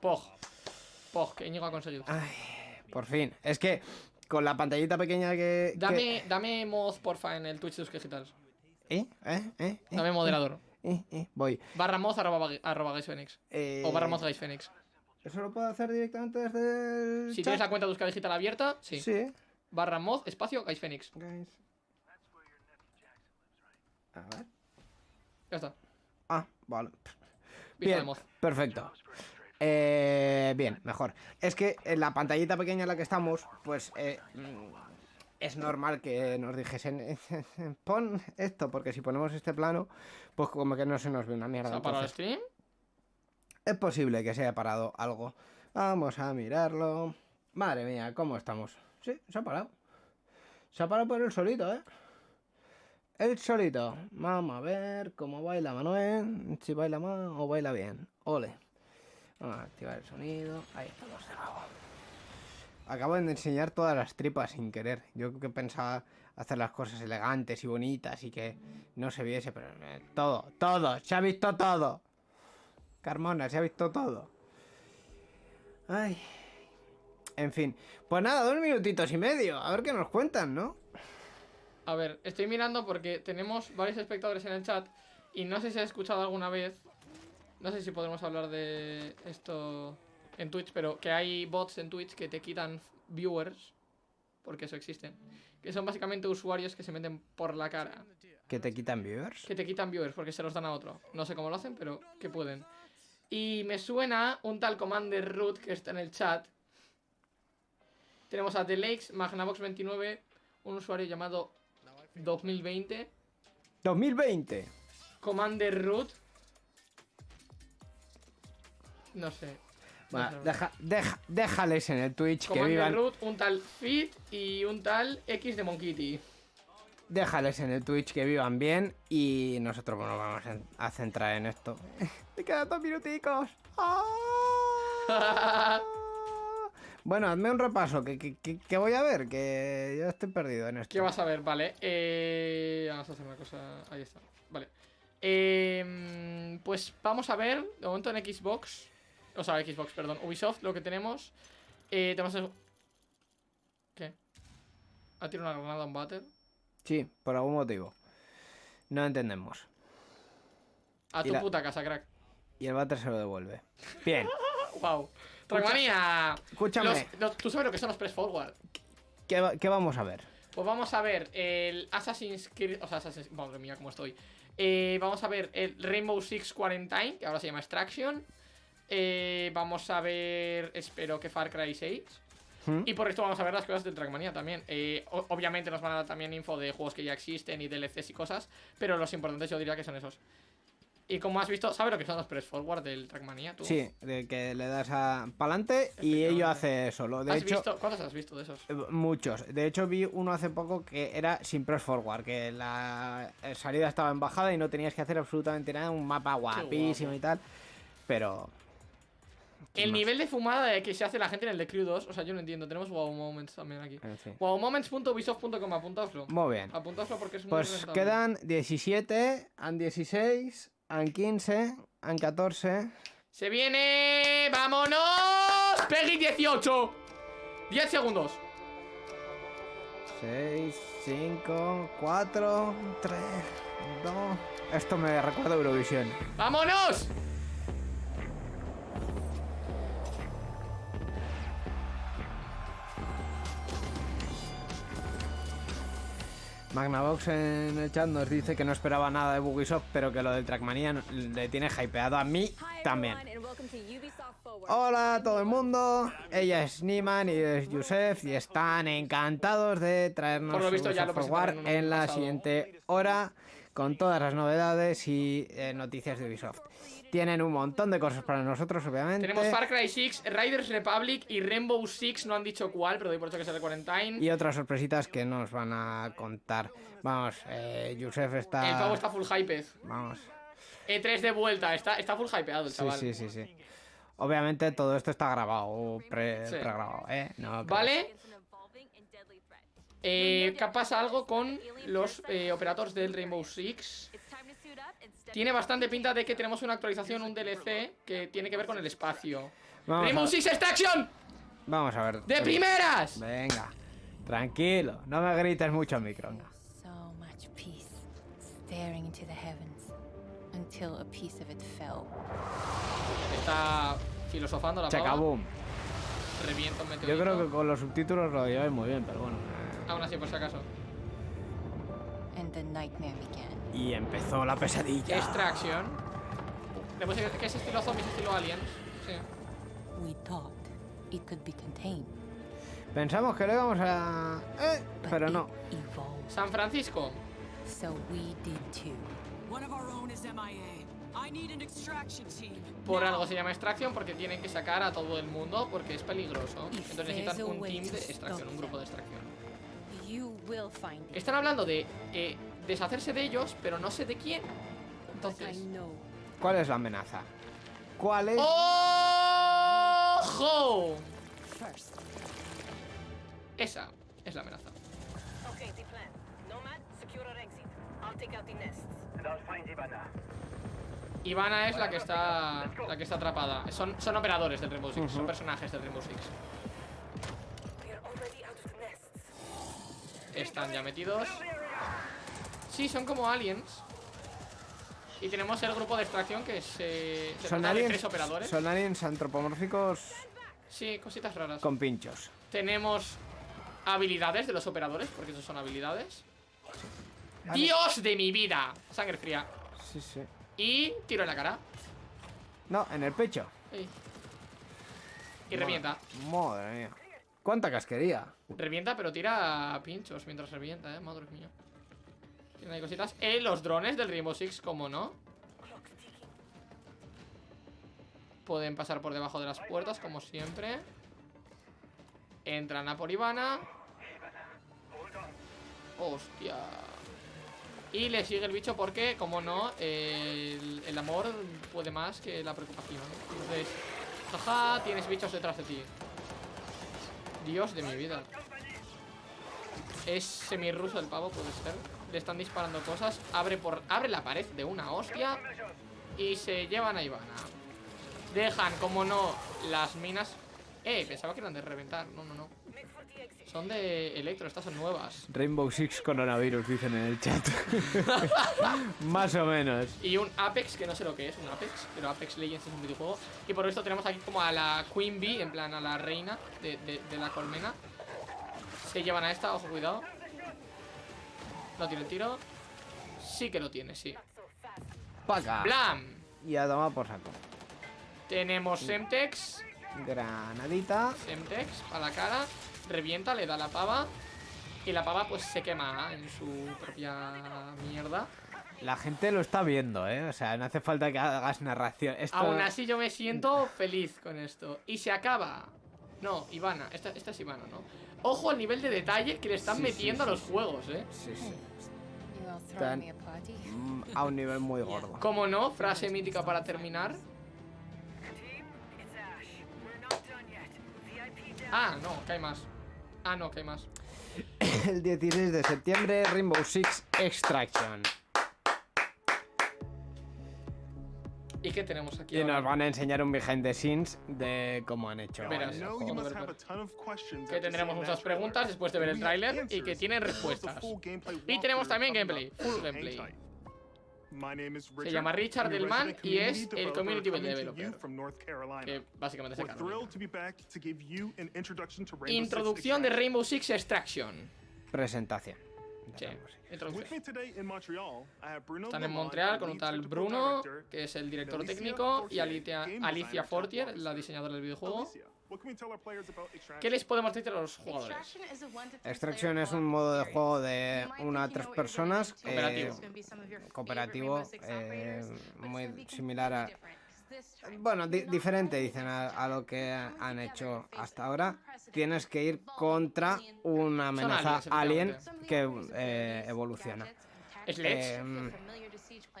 Pog. Pog, que Íñigo ha conseguido. Ay, por fin. Es que con la pantallita pequeña que. que- Dame, dame mod, porfa, en el Twitch de Digital. ¿Eh? ¿Eh? ¿Eh? ¿Eh? Dame moderador. Eh, eh, Voy. Barra mod arroba, arroba Phoenix. Eh, O barra mod Phoenix. ¿Eso lo puedo hacer directamente desde el Si chat? tienes la cuenta de Euskal Digital abierta, sí. Sí. Barra mod, espacio, Guys Phoenix. Guys. A ver. Ya está. Ah, vale. Bien, perfecto. Eh, bien, mejor. Es que en la pantallita pequeña en la que estamos, pues eh, mm, es normal que nos dijesen, *laughs* pon esto, porque si ponemos este plano, pues como que no se nos ve una mierda. ¿Se ha parado el stream? es posible que se haya parado algo. Vamos a mirarlo. Madre mía, ¿cómo estamos? Sí, se ha parado. Se ha parado por el solito, ¿eh? El solito. Vamos a ver cómo baila Manuel. Si baila mal o baila bien. Ole. Vamos a activar el sonido. Ahí estamos de nuevo. Acabo de enseñar todas las tripas sin querer. Yo que pensaba hacer las cosas elegantes y bonitas y que no se viese, pero eh, todo, todo, se ha visto todo. Carmona, se ha visto todo. Ay. En fin. Pues nada, dos minutitos y medio. A ver qué nos cuentan, ¿no? A ver, estoy mirando porque tenemos varios espectadores en el chat y no sé si has escuchado alguna vez, no sé si podremos hablar de esto en Twitch, pero que hay bots en Twitch que te quitan viewers, porque eso existe, que son básicamente usuarios que se meten por la cara, Que te quitan viewers. que te quitan viewers porque se los dan a otro. No sé cómo lo hacen, pero que pueden. Y me suena un tal Commander Root que está en el chat. Tenemos a The Lakes, Magnavox29, un usuario llamado 2020. 2020. Commander Root. No sé. No Va, sé. deja, deja- déjales en el Twitch que vivan. Root, un tal Fit y un tal X de Monkey Déjales en el Twitch que vivan bien y nosotros nos vamos a centrar en esto. *laughs* Me quedan dos minuticos. ¡Ah! *laughs* Bueno, hazme un repaso, que, que- que- que voy a ver, que yo estoy perdido en esto. ¿Qué vas a ver? Vale. Eh, vamos a hacer una cosa. Ahí está. Vale. Eh, pues vamos a ver. De momento en Xbox. O sea, Xbox, perdón. Ubisoft, lo que tenemos. Eh, tenemos. el- ¿Qué? ¿Ha tirado una granada a un váter? Sí, por algún motivo. No entendemos. A Y tu la- puta casa, crack. Y el váter se lo devuelve. Bien, *laughs* Wow. Trackmania. escúchame, Los- los- ¿Tú sabes lo que son los press forward? ¿qué, qué vamos a ver? Pues vamos a ver el Assassin's Creed. O sea, Assassin's. Madre mía, cómo estoy. Eh, vamos a ver el Rainbow Six Quarantine, que ahora se llama Extraction. Eh, vamos a ver. Espero que Far Cry 6. ¿Mm? Y por esto vamos a ver las cosas del Trackmania también. Eh, obviamente nos van a dar también info de juegos que ya existen y DLCs y cosas. Pero los importantes yo diría que son esos. Y como has visto, ¿sabes lo que son los press forward del Trackmania? ¿Tú? Sí, de que le das a pa'lante y ello hace solo. De ¿Has hecho, visto? ¿Cuántos has visto de esos? eh, muchos. De hecho, vi uno hace poco que era sin press forward, que la salida estaba en bajada y no tenías que hacer absolutamente nada, un mapa guapísimo y tal. Pero El más. nivel de fumada de que se hace la gente en el The Crew 2, o sea, yo no entiendo. Tenemos Wow Moments también aquí. en fin. Wowmoments.ubisoft.com, apuntaoslo. Muy bien. Apuntaoslo porque es muy Pues rentable. quedan 17, han 16, han 15, han 14. ¡Se viene! ¡Vámonos! ¡Peggy 18! 10 segundos. 6, 5, 4, 3, 2. Esto me recuerda a Eurovisión. ¡Vámonos! Magnavox en el chat nos dice que no esperaba nada de Ubisoft, pero que lo del Trackmania le tiene hypeado a mí también. Hola a todo el mundo, ella es Niman y es Yusef y están encantados de traernos Por lo visto ya lo en la pasado. siguiente hora con todas las novedades y eh, noticias de Ubisoft. Tienen un montón de cosas para nosotros, obviamente. Tenemos Far Cry 6, Riders Republic y Rainbow Six. No han dicho cuál, pero doy por hecho que es el de Quarantine. Y otras sorpresitas que nos van a contar. Vamos, eh, Yusef está... El pavo está full hyped. Vamos. E3 de vuelta, está, está full hypeado el Sí, chaval. sí, sí, sí. Obviamente todo esto está grabado, pre, Sí. pregrabado, ¿eh? No. Vale, eh, ¿qué pasa algo con los eh, operadores del Rainbow Six? Tiene bastante pinta de que tenemos una actualización, un DLC que tiene que ver con el espacio. Vamos Rainbow a, Six Extraction, vamos a ver. de primeras. Venga, tranquilo, no me grites mucho al micro. venga. So much peace, staring into the heavens, until a piece of it fell. Está filosofando la. Chacaboom. Revienta un Yo creo que con los subtítulos lo lleváis muy bien, pero bueno. Aún así, por si acaso. And the nightmare began. Y empezó la pesadilla. Extraction. Después, ¿qué es estilo zombies, estilo aliens? Sí. We thought it could be contained, Pensamos que lo íbamos a... Eh, but pero no. San Francisco. So we did too. One of our own is MIA. I need an extraction team. Por algo se llama extracción porque tienen que sacar a todo el mundo porque es peligroso. Entonces necesitan un team de extracción, un grupo de extracción. Están hablando de eh, deshacerse de ellos, pero no sé de quién. Entonces. ¿Cuál es la amenaza? ¿Cuál es? ¡Ojo! Esa es la amenaza. Ivana es la que está la que está atrapada. Son, son operadores del Rainbow Six, son personajes del Rainbow Six. Están ya metidos. Sí, son como aliens. Y tenemos el grupo de extracción que se, se Son de aliens, tres operadores. son aliens antropomórficos Sí, cositas raras. con pinchos. Tenemos habilidades de los operadores, porque esos son habilidades. ¡Dios de mi vida! Sangre fría. Sí, sí. Y tiro en la cara. No, en el pecho. Y revienta. Madre mía. ¿Cuánta casquería? Revienta, pero tira pinchos mientras revienta, eh. Madre mía. Tiene cositas. Eh, los drones del Rainbow Six, como no. Pueden pasar por debajo de las puertas, como siempre. Entran a por Ivana. Hostia. Y le sigue el bicho porque, como no, el, el amor puede más que la preocupación. Entonces, jaja, tienes bichos detrás de ti. Dios de mi vida. Es semirruso el pavo, puede ser. Le están disparando cosas. Abre por. Abre la pared de una hostia. Y se llevan a Ivana. Dejan, como no, las minas. Eh, pensaba que eran de reventar. No, no, no. Son de electro, estas son nuevas. Rainbow Six coronavirus, dicen en el chat. *laughs* Más o menos. Y un Apex, que no sé lo que es, un Apex, pero Apex Legends es un videojuego. Y por esto tenemos aquí como a la Queen Bee, en plan a la reina de, de- de la colmena. Se llevan a esta, ojo, cuidado. No tiene el tiro. Sí que lo tiene, sí. Paca. ¡Blam! Y a tomar por saco. Tenemos Semtex. Granadita. Semtex a la cara. Revienta, le da la pava. Y la pava pues se quema en su propia mierda. La gente lo está viendo, ¿eh? O sea, no hace falta que hagas narración. Esto... Aún así yo me siento feliz con esto. Y se acaba. No, Ivana. Esta, esta es Ivana, ¿no? Ojo al nivel de detalle que le están Sí, metiendo sí, a los sí. juegos, ¿eh? Sí, sí. Mm, *laughs* A un nivel muy gordo. Como no, frase mítica para terminar. Ah, no, que hay más. Ah, no, que hay más. *laughs* El 16 de septiembre, Rainbow Six Extraction. ¿Y qué tenemos aquí? Y ahora? nos van a enseñar un behind the scenes de cómo han hecho. Verás. Que tendremos muchas preguntas después de ver el tráiler y que tienen respuestas. Y tenemos también gameplay, full gameplay. Se llama Richard Delman y es community el developer community developer. you from North Carolina. Que básicamente Rainbow Six Introducción de Extraction. Rainbow Six Extraction. Presentación. Sí, With introducción. me today in Montreal, I have Bruno Están en Montreal con un tal technical Bruno, director, que es el director Alicia técnico, y Fortier, Alicia, Fortier, la diseñadora del videojuego. ¿Qué les podemos decir a los jugadores? Extraction es un modo de juego de una a tres personas. eh, Cooperativo. cooperativo, eh, muy similar a... Bueno, di- diferente dicen a, a lo que han hecho hasta ahora. Tienes que ir contra una amenaza aliens, alien que eh, evoluciona. Sledge. Em,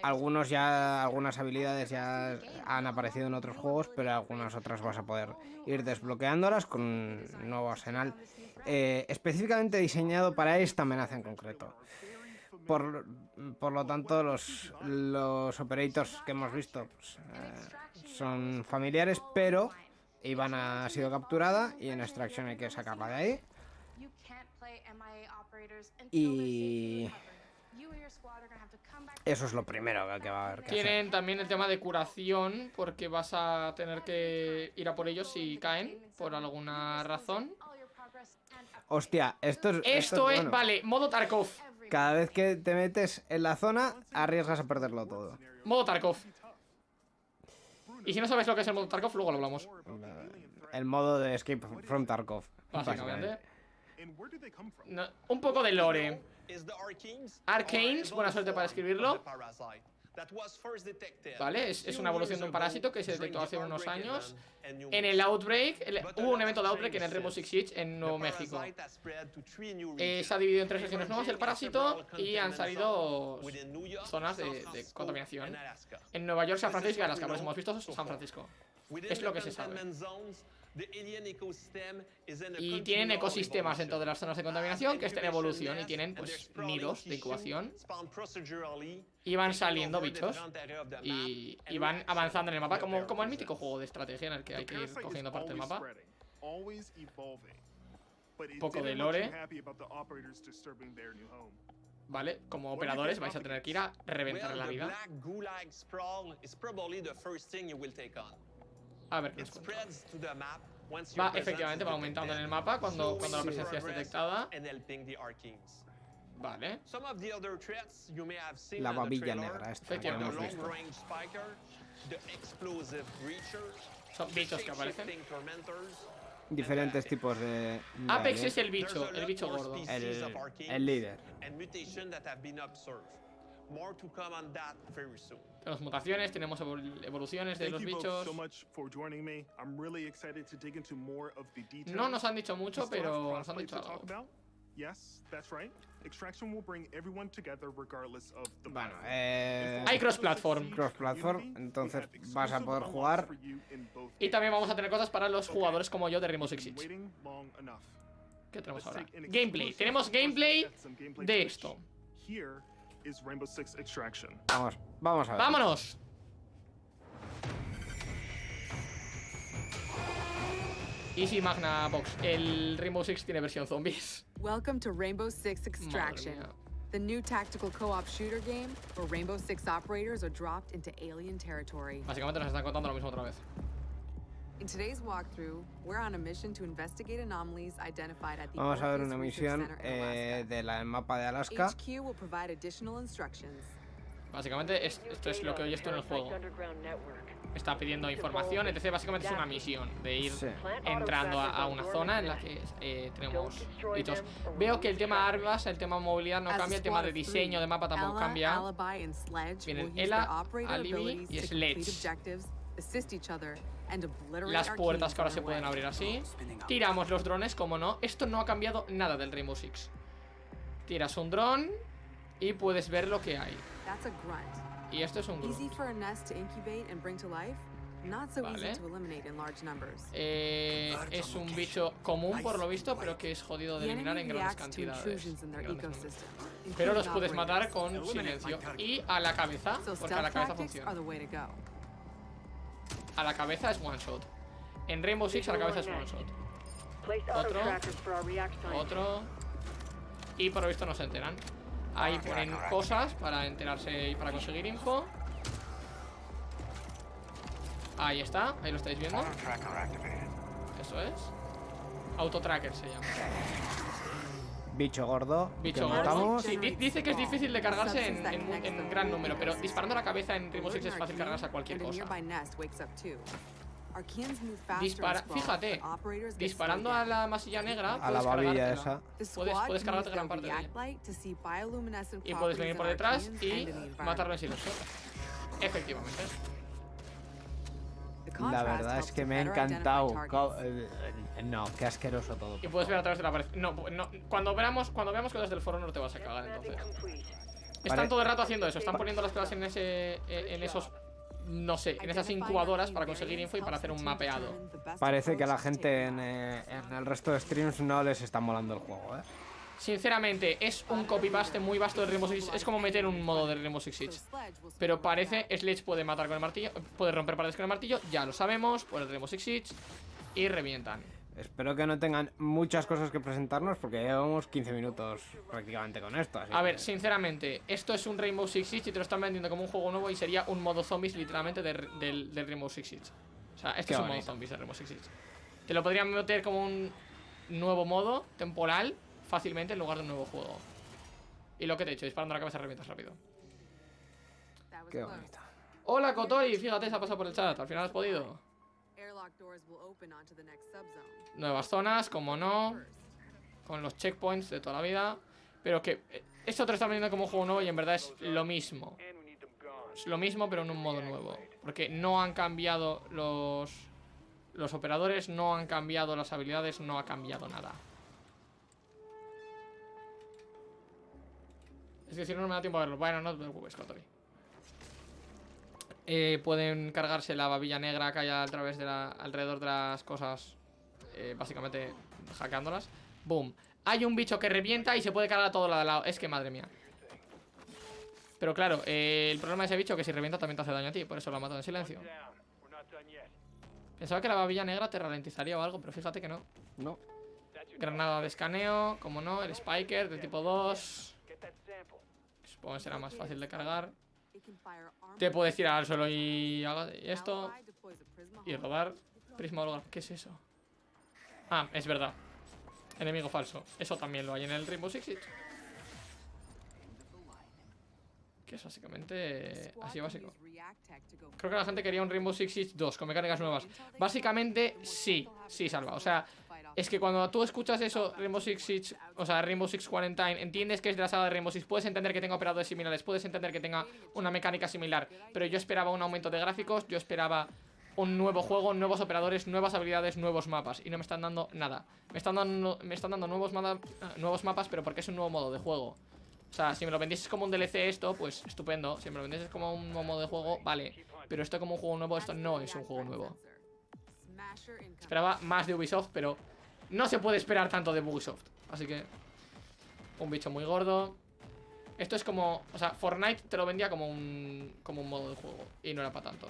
algunos ya, algunas habilidades ya han aparecido en otros juegos, pero algunas otras vas a poder ir desbloqueándolas con un nuevo arsenal eh, específicamente diseñado para esta amenaza en concreto. Por, por lo tanto, los, los operators que hemos visto pues, eh, son familiares, pero Iván ha sido capturada y en extracción hay que sacarla de ahí. Y eso es lo primero que va a haber que hacer. Tienen también el tema de curación, porque vas a tener que ir a por ellos si caen, por alguna razón. Hostia, esto es. Esto es, bueno. vale, modo Tarkov. Cada vez que te metes en la zona, arriesgas a perderlo todo. Modo Tarkov. Y si no sabes lo que es el modo Tarkov, luego lo hablamos. El modo de Escape from Tarkov. Básicamente. No, un poco de lore. Arcanes. Buena suerte para escribirlo. Vale, es- es una evolución de un parásito que se detectó hace unos años En el. Outbreak, el- hubo un evento de Outbreak en el Rainbow. Six Siege en Nuevo México. Eh, se ha dividido en tres regiones nuevas el parásito y han salido zonas de, contaminación. En Nueva York, San Francisco y Alaska, por eso hemos visto San. Francisco. Es lo que se sabe. Y tienen ecosistemas dentro de las zonas de contaminación que están en evolución y tienen pues nidos de incubación y van saliendo bichos y, y van avanzando en el mapa como, como el mítico juego de estrategia en el que hay que ir cogiendo parte del always mapa. Poco de lore. happy about the operators disturbing their new home. ¿Vale? Como operadores vais a tener que ir a reventar la vida. A ver qué nos cuenta. Va, efectivamente, va aumentando en el mapa cuando, cuando la presencia es detectada. Vale. La babilla negra esta que hemos visto. Son bichos que aparecen. Diferentes tipos de. Apex es el bicho, el bicho more gordo. El- el líder. Tenemos mutaciones, tenemos evol- evoluciones de Thank los bichos. so much for joining me. I'm really excited to dig into more of the details. No nos han dicho mucho, pero nos han dicho algo. Yes, that's right. Extraction will bring everyone together regardless of the Bueno, platform. eh. Hay cross-platform. Cross-platform, entonces vas a poder jugar. Y también vamos a tener cosas para los jugadores como yo de Rainbow Six Siege. ¿Qué tenemos ahora? Gameplay. Tenemos gameplay de esto. Here is Rainbow Six Extraction. Vamos, vamos a ver. ¡Vámonos! Easy Magna Box. El Rainbow Six tiene versión zombies. Welcome to Rainbow Six Extraction, the new tactical co-op shooter game where Rainbow Six operators are dropped into alien territory. Básicamente nos están contando lo mismo otra vez. Vamos a ver una misión eh, del mapa de Alaska. HQ will provide additional instructions. Básicamente es- esto es lo que oyes tú en el juego. Está pidiendo información, entonces básicamente es una misión de ir Sí. entrando a, a una zona en la que eh, tenemos bichos. Veo que el tema armas, el tema movilidad no cambia, el tema de diseño de mapa tampoco cambia. Alibi, and Sledge Vienen will use Ella, Alibi y Sledge. Las puertas que ahora se pueden abrir así. Tiramos los drones, como no. Esto no ha cambiado nada del Rainbow Six. Tiras un dron y puedes ver lo que hay. That's a grunt. Y esto es un Easy grupo. for a nest to incubate and bring to life, not so Vale. easy to eliminate in large numbers. Eh, es un bicho común por lo visto, pero que es jodido de The eliminar en grandes cantidades. en grandes. Pero los puedes matar con silencio. Y a la cabeza, So porque a la cabeza funciona. A la cabeza es one shot. En Rainbow Six a la cabeza es one shot. Otro. Otro. Y por lo visto no se enteran. Ahí ponen cosas para enterarse y para conseguir info. Ahí está, ahí lo estáis viendo. Eso es. Autotracker se llama. Bicho gordo. Bicho que gordo. matamos. Sí, di- dice que es difícil de cargarse en, en en gran número, pero disparando a la cabeza en Rainbow Six es fácil cargarse a cualquier cosa. Dispara- fíjate, Disparando a la masilla negra, A la puedes babilla esa. Puedes, puedes cargarte gran parte de ella. Y puedes venir por detrás y matarlo en silencio. Efectivamente. La verdad es que me ha encantado. eh, eh, No, qué asqueroso todo. Y puedes ver a través de la pared. No, no, cuando veamos, cuando veamos cosas del foro no te vas a cagar entonces. Están Vale. todo el rato haciendo eso, están poniendo las cosas en ese. eh, en esos. No sé, en esas incubadoras para conseguir info y para hacer un mapeado. Parece que a la gente en, eh, en el resto de streams no les está molando el juego, ¿eh? Sinceramente, es un copy-paste muy vasto de Rainbow Six Siege. Es como meter un modo de Rainbow Six Siege. Pero parece, Sledge puede matar con el martillo, puede romper paredes con el martillo, ya lo sabemos, por el Rainbow Six Siege. Y revientan. Espero que no tengan muchas cosas que presentarnos porque llevamos 15 minutos prácticamente con esto. así A ver, sinceramente, esto es un Rainbow Six Siege y te lo están vendiendo como un juego nuevo y sería un modo zombies literalmente de- del, del Rainbow Six Siege. O sea, este Qué es un modo zombies de Rainbow Six Siege. Te lo podrían meter como un nuevo modo temporal fácilmente en lugar de un nuevo juego. Y lo que te he dicho, disparando a la cabeza revientas rápido. That was Qué bonito. Hola Kotori, fíjate, se ha pasado por el chat, al final has podido. Nuevas zonas, como no, con los checkpoints de toda la vida. Pero que eh, esto te lo están vendiendo como un juego nuevo y en verdad es lo mismo. Es lo mismo, pero en un modo nuevo. Porque no han cambiado los, los operadores, no han cambiado las habilidades, no ha cambiado nada. Es que si no, no me da tiempo a verlo. Bueno, no te preocupes, Kotori. Eh, pueden cargarse la babilla negra que hay a través de la, alrededor de las cosas, eh, básicamente hackeándolas. Boom. Hay un bicho que revienta y se puede cargar a todo al lado. Es que madre mía. Pero claro, eh, el problema de ese bicho es que si revienta también te hace daño a ti, por eso lo ha matado en silencio. Pensaba que la babilla negra te ralentizaría o algo, pero fíjate que no. No. Granada de escaneo, como no, el Spiker de tipo 2. Supongo que será más fácil de cargar. Te puedes tirar al suelo y, esto. Y rodar prisma holograma. ¿Qué es eso? Ah, es verdad. Enemigo falso. Eso también lo hay en el Rainbow Six Siege. Que es básicamente Squad así básico. Creo que la gente quería un Rainbow Six Siege 2 con mecánicas nuevas. Básicamente, sí, sí, salva. O sea, es que cuando tú escuchas eso, Rainbow Six Siege, o sea, Rainbow Six Quarantine, entiendes que es de la saga de Rainbow Six, puedes entender que tenga operadores similares, puedes entender que tenga una mecánica similar, pero yo esperaba un aumento de gráficos, yo esperaba un nuevo juego, nuevos operadores, nuevas habilidades, nuevos mapas, y no me están dando nada. Me están dando, me están dando nuevos, ah, nuevos mapas, pero porque es un nuevo modo de juego. O sea, si me lo vendieses como un DLC esto, pues estupendo. Si me lo vendieses como un nuevo modo de juego, vale. Pero esto como un juego nuevo, esto no es un juego nuevo. Esperaba más de Ubisoft, pero no se puede esperar tanto de Ubisoft. Así que un bicho muy gordo. Esto es como, o sea, Fortnite te lo vendía como un como un modo de juego y no era para tanto.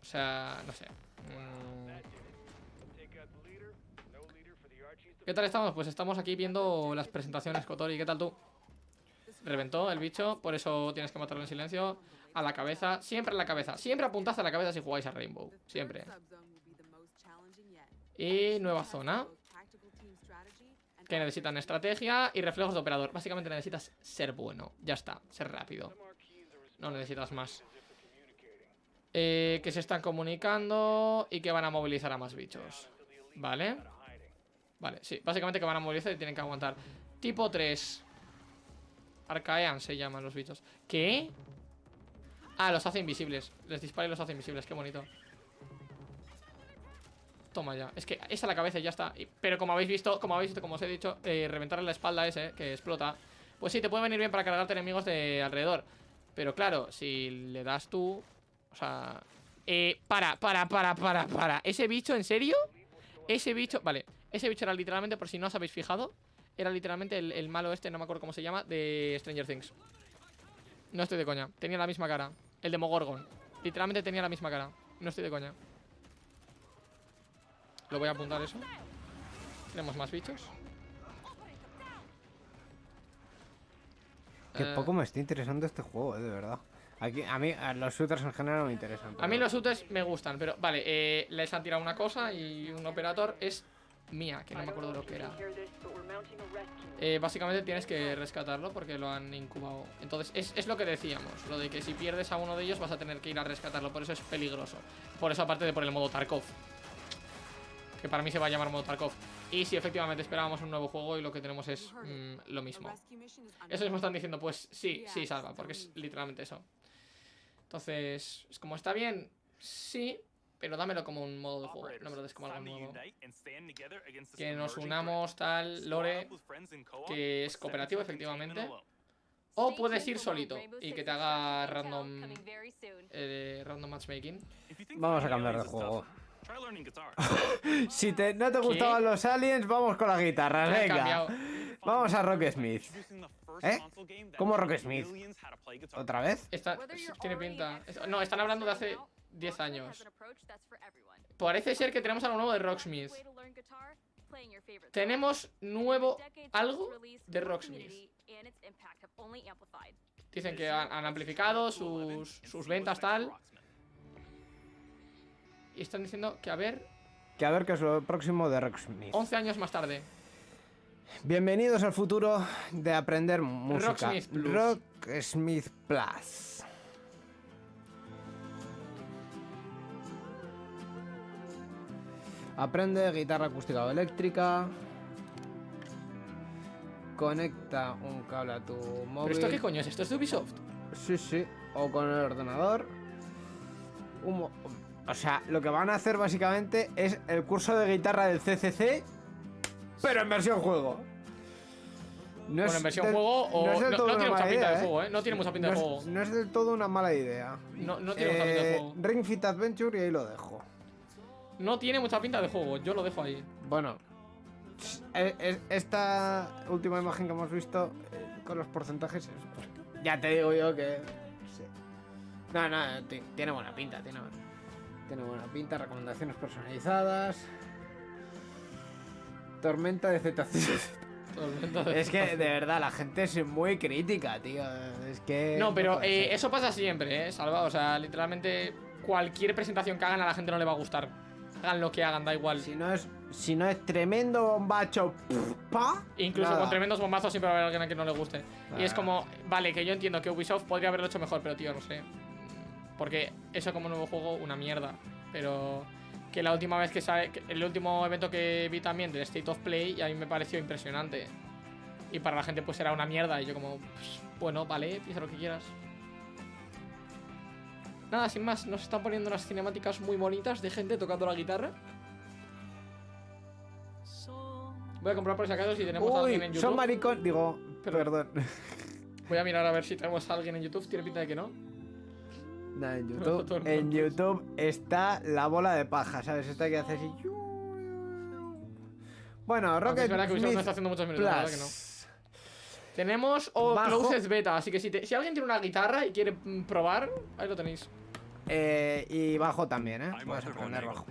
O sea, no sé. Mm. ¿Qué tal estamos? Pues estamos aquí viendo las presentaciones, Kotori. ¿Qué tal tú? Reventó el bicho, por eso tienes que matarlo en silencio. A la cabeza, siempre a la cabeza. Siempre apuntad a la cabeza si jugáis a Rainbow. Siempre. Y nueva zona. Que necesitan estrategia y reflejos de operador. Básicamente necesitas ser bueno. Ya está, ser rápido. No necesitas más. Eh, que se están comunicando y que van a movilizar a más bichos. ¿Vale? Vale, sí. Básicamente que van a movilizar y tienen que aguantar. Tipo 3. Arcaean se llaman los bichos. ¿Qué? Ah, los hace invisibles. Les dispara y los hace invisibles. Qué bonito. Toma ya. Es que es la cabeza y ya está. Pero como habéis visto, como habéis visto, como os he dicho, eh, reventar en la espalda ese, que explota. Pues sí, te puede venir bien para cargarte enemigos de alrededor. Pero claro, si le das tú. O sea. Eh, para, para, para, para, para. ¿Ese bicho, en serio? Ese bicho. Vale. Ese bicho era literalmente, por si no os habéis fijado. Era literalmente el malo este, no me acuerdo cómo se llama, de Stranger Things. No estoy de coña. Tenía la misma cara. El de Mogorgon. Literalmente tenía la misma cara. No estoy de coña. Lo voy a apuntar eso. Tenemos más bichos. Que Eh, poco me está interesando este juego, eh, de verdad. Aquí, a mí, a los shooters en general no me interesan. A mí los shooters me gustan, pero vale, eh, les han tirado una cosa y un operator es mía, que no me acuerdo lo que era. Eh, básicamente tienes que rescatarlo porque lo han incubado. Entonces, es, es lo que decíamos, lo de que si pierdes a uno de ellos vas a tener que ir a rescatarlo, por eso es peligroso. Por eso aparte de por el modo Tarkov. Que para mí se va a llamar modo Tarkov. Y si efectivamente esperábamos un nuevo juego y lo que tenemos es mm, lo mismo. Eso mismo están diciendo, pues sí, sí, salva, porque es literalmente eso. Entonces, es como está bien, sí, pero dámelo como un modo de juego, no me lo des como algo nuevo. Que nos unamos tal, lore, que es cooperativo efectivamente. O puedes ir solito y que te haga random, eh, random matchmaking. Vamos a cambiar de juego. *laughs* si te, no te gustaban los aliens, vamos con las guitarras, Me he venga. Vamos a Rock Smith. ¿Eh? ¿Cómo Rock Smith? ¿Otra vez? Esta- tiene pinta. No, están hablando de hace 10 años. Parece ser que tenemos algo nuevo de Rocksmith. Tenemos nuevo algo de Rocksmith. Dicen que han, han amplificado sus, sus ventas tal. Y están diciendo que a ver, Que a ver qué es lo próximo de Rock Smith. 11 años más tarde. Bienvenidos al futuro de aprender música. Rocksmith Plus. Rocksmith Plus. Aprende guitarra acústica o eléctrica. Conecta un cable a tu móvil. ¿Pero esto qué coño es? ¿Esto es de Ubisoft? Sí, sí. O con el ordenador. Un mo- o sea, lo que van a hacer básicamente es el curso de guitarra del CCC, pero en versión juego. No Bueno, en versión del- juego o- es del no- todo no una tiene mucha pinta de idea, juego, ¿eh? No tiene mucha pinta de No es- juego. No es del todo una mala idea. No, no tiene mucha pinta de Eh, juego. Ring Fit Adventure y ahí lo dejo. No tiene mucha pinta de juego, yo lo dejo ahí. Bueno, eh, eh, esta última imagen que hemos visto eh, con los porcentajes, es- ya te digo yo que. sí. No, no, ti- tiene buena pinta, tiene, tiene buena pinta, recomendaciones personalizadas. Tormenta de *laughs* de Es que de verdad la gente es muy crítica, tío. Es que. No, pero eh, eso pasa siempre, ¿eh? Salva, o sea, literalmente cualquier presentación que hagan a la gente no le va a gustar. Hagan lo que hagan, da igual. Si no es, si no es tremendo bombacho, pa. Incluso nada. con tremendos bombazos siempre va a haber alguien a quien no le guste. Y es Ah. como, vale, que yo entiendo que Ubisoft podría haberlo hecho mejor, pero tío, no sé. Porque eso como nuevo juego, una mierda. Pero que la última vez que sale, el último evento que vi también del State of Play, y a mí me pareció impresionante. Y para la gente pues era una mierda. Y yo como, pues, bueno, vale, piensa lo que quieras. Nada, sin más, nos están poniendo unas cinemáticas muy bonitas de gente tocando la guitarra. Voy a comprar por si acaso si tenemos a alguien en YouTube. son maricón. Digo, Pero- perdón. Voy a mirar a ver si tenemos a alguien en YouTube. Tiene pinta de que no. En *laughs* YouTube, en está la bola de paja, ¿sabes? Esta que hace así. Bueno, Rocket es verdad que Ubisoft no Smith está haciendo muchos minutos, la verdad que no. Plus. Tenemos o Bajo. Closed Beta, así que si, te- si alguien tiene una guitarra y quiere mm, probar, ahí lo tenéis. Eh, y bajo también, ¿eh? Arthur aprender Vonnegut, bajo.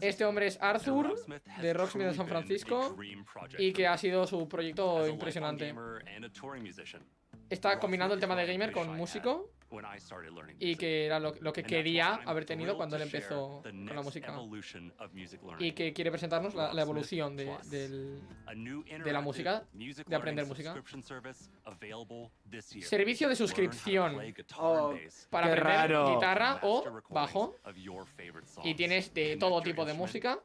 Este hombre es Arthur, de Rocksmith de San a Francisco, y que ha sido su proyecto a impresionante. a Está combinando el tema de gamer con músico when I started learning y que era lo, lo que quería haber tenido cuando él empezó the con la música. evolution of music learning. Y que quiere presentarnos la, evolución de, del la música, music de aprender learning música. Servicio de suscripción Oh, para aprender raro. guitarra o bajo. Y tienes de todo tipo de música.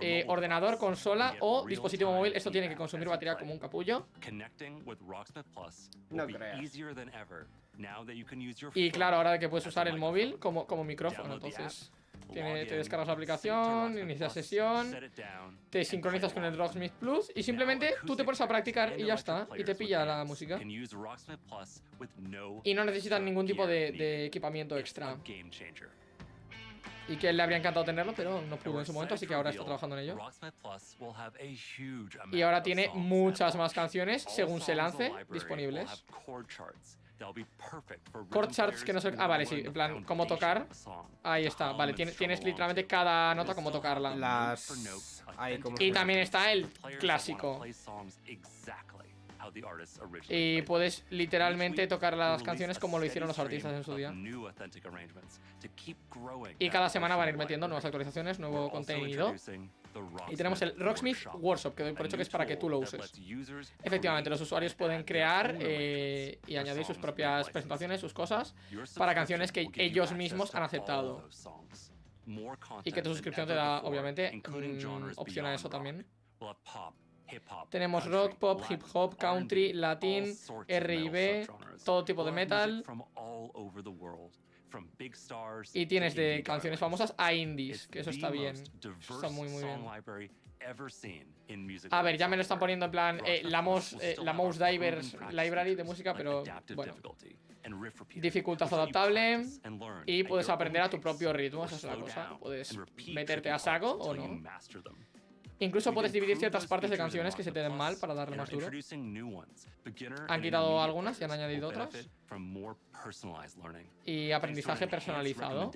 eh, ordenador, device consola o dispositivo móvil. Esto tiene que consumir batería como un capullo. No be Y claro, ahora que puedes usar el móvil como, como micrófono, entonces te descargas la aplicación, inicias sesión, te sincronizas con el. Rocksmith Plus y simplemente tú te pones a practicar y ya está. Y te pilla la música. Y no necesitan ningún tipo de, equipamiento extra. Y que él le habría encantado tenerlo, pero no pudo en su momento, así que ahora está trabajando en ello. Y ahora tiene muchas más canciones, según se lance, disponibles. Chord charts que no sé- ah, vale, sí, en plan, cómo tocar. Ahí está, vale, and tienes, tienes literalmente to. cada nota cómo tocarla. Las. Ahí, como Y también está el clásico. Y puedes literalmente tocar las canciones como lo hicieron los artistas en su día. Y cada semana van a ir metiendo nuevas actualizaciones, nuevo contenido. Y tenemos el Rocksmith Workshop, que doy por hecho que es para que tú lo uses. Efectivamente, los usuarios pueden crear eh, y añadir sus propias presentaciones, sus cosas, para canciones que ellos mismos han aceptado. Y que tu suscripción te da, obviamente, mm, opción a eso también. Tenemos rock, pop, hip hop, country, latín, R&B, todo tipo de metal. Y tienes de canciones famosas a indies, que eso está bien. most diverse Está muy, muy bien. A ver, ya me lo están poniendo en plan eh, la, will eh, la Divers Library de música, pero bueno. Dificultad adaptable y puedes aprender a tu propio ritmo, esa es la cosa. Puedes meterte a saco o no. Incluso puedes dividir ciertas partes de canciones que se te den mal para darle más duro. Han quitado algunas y han añadido otras. Y aprendizaje personalizado.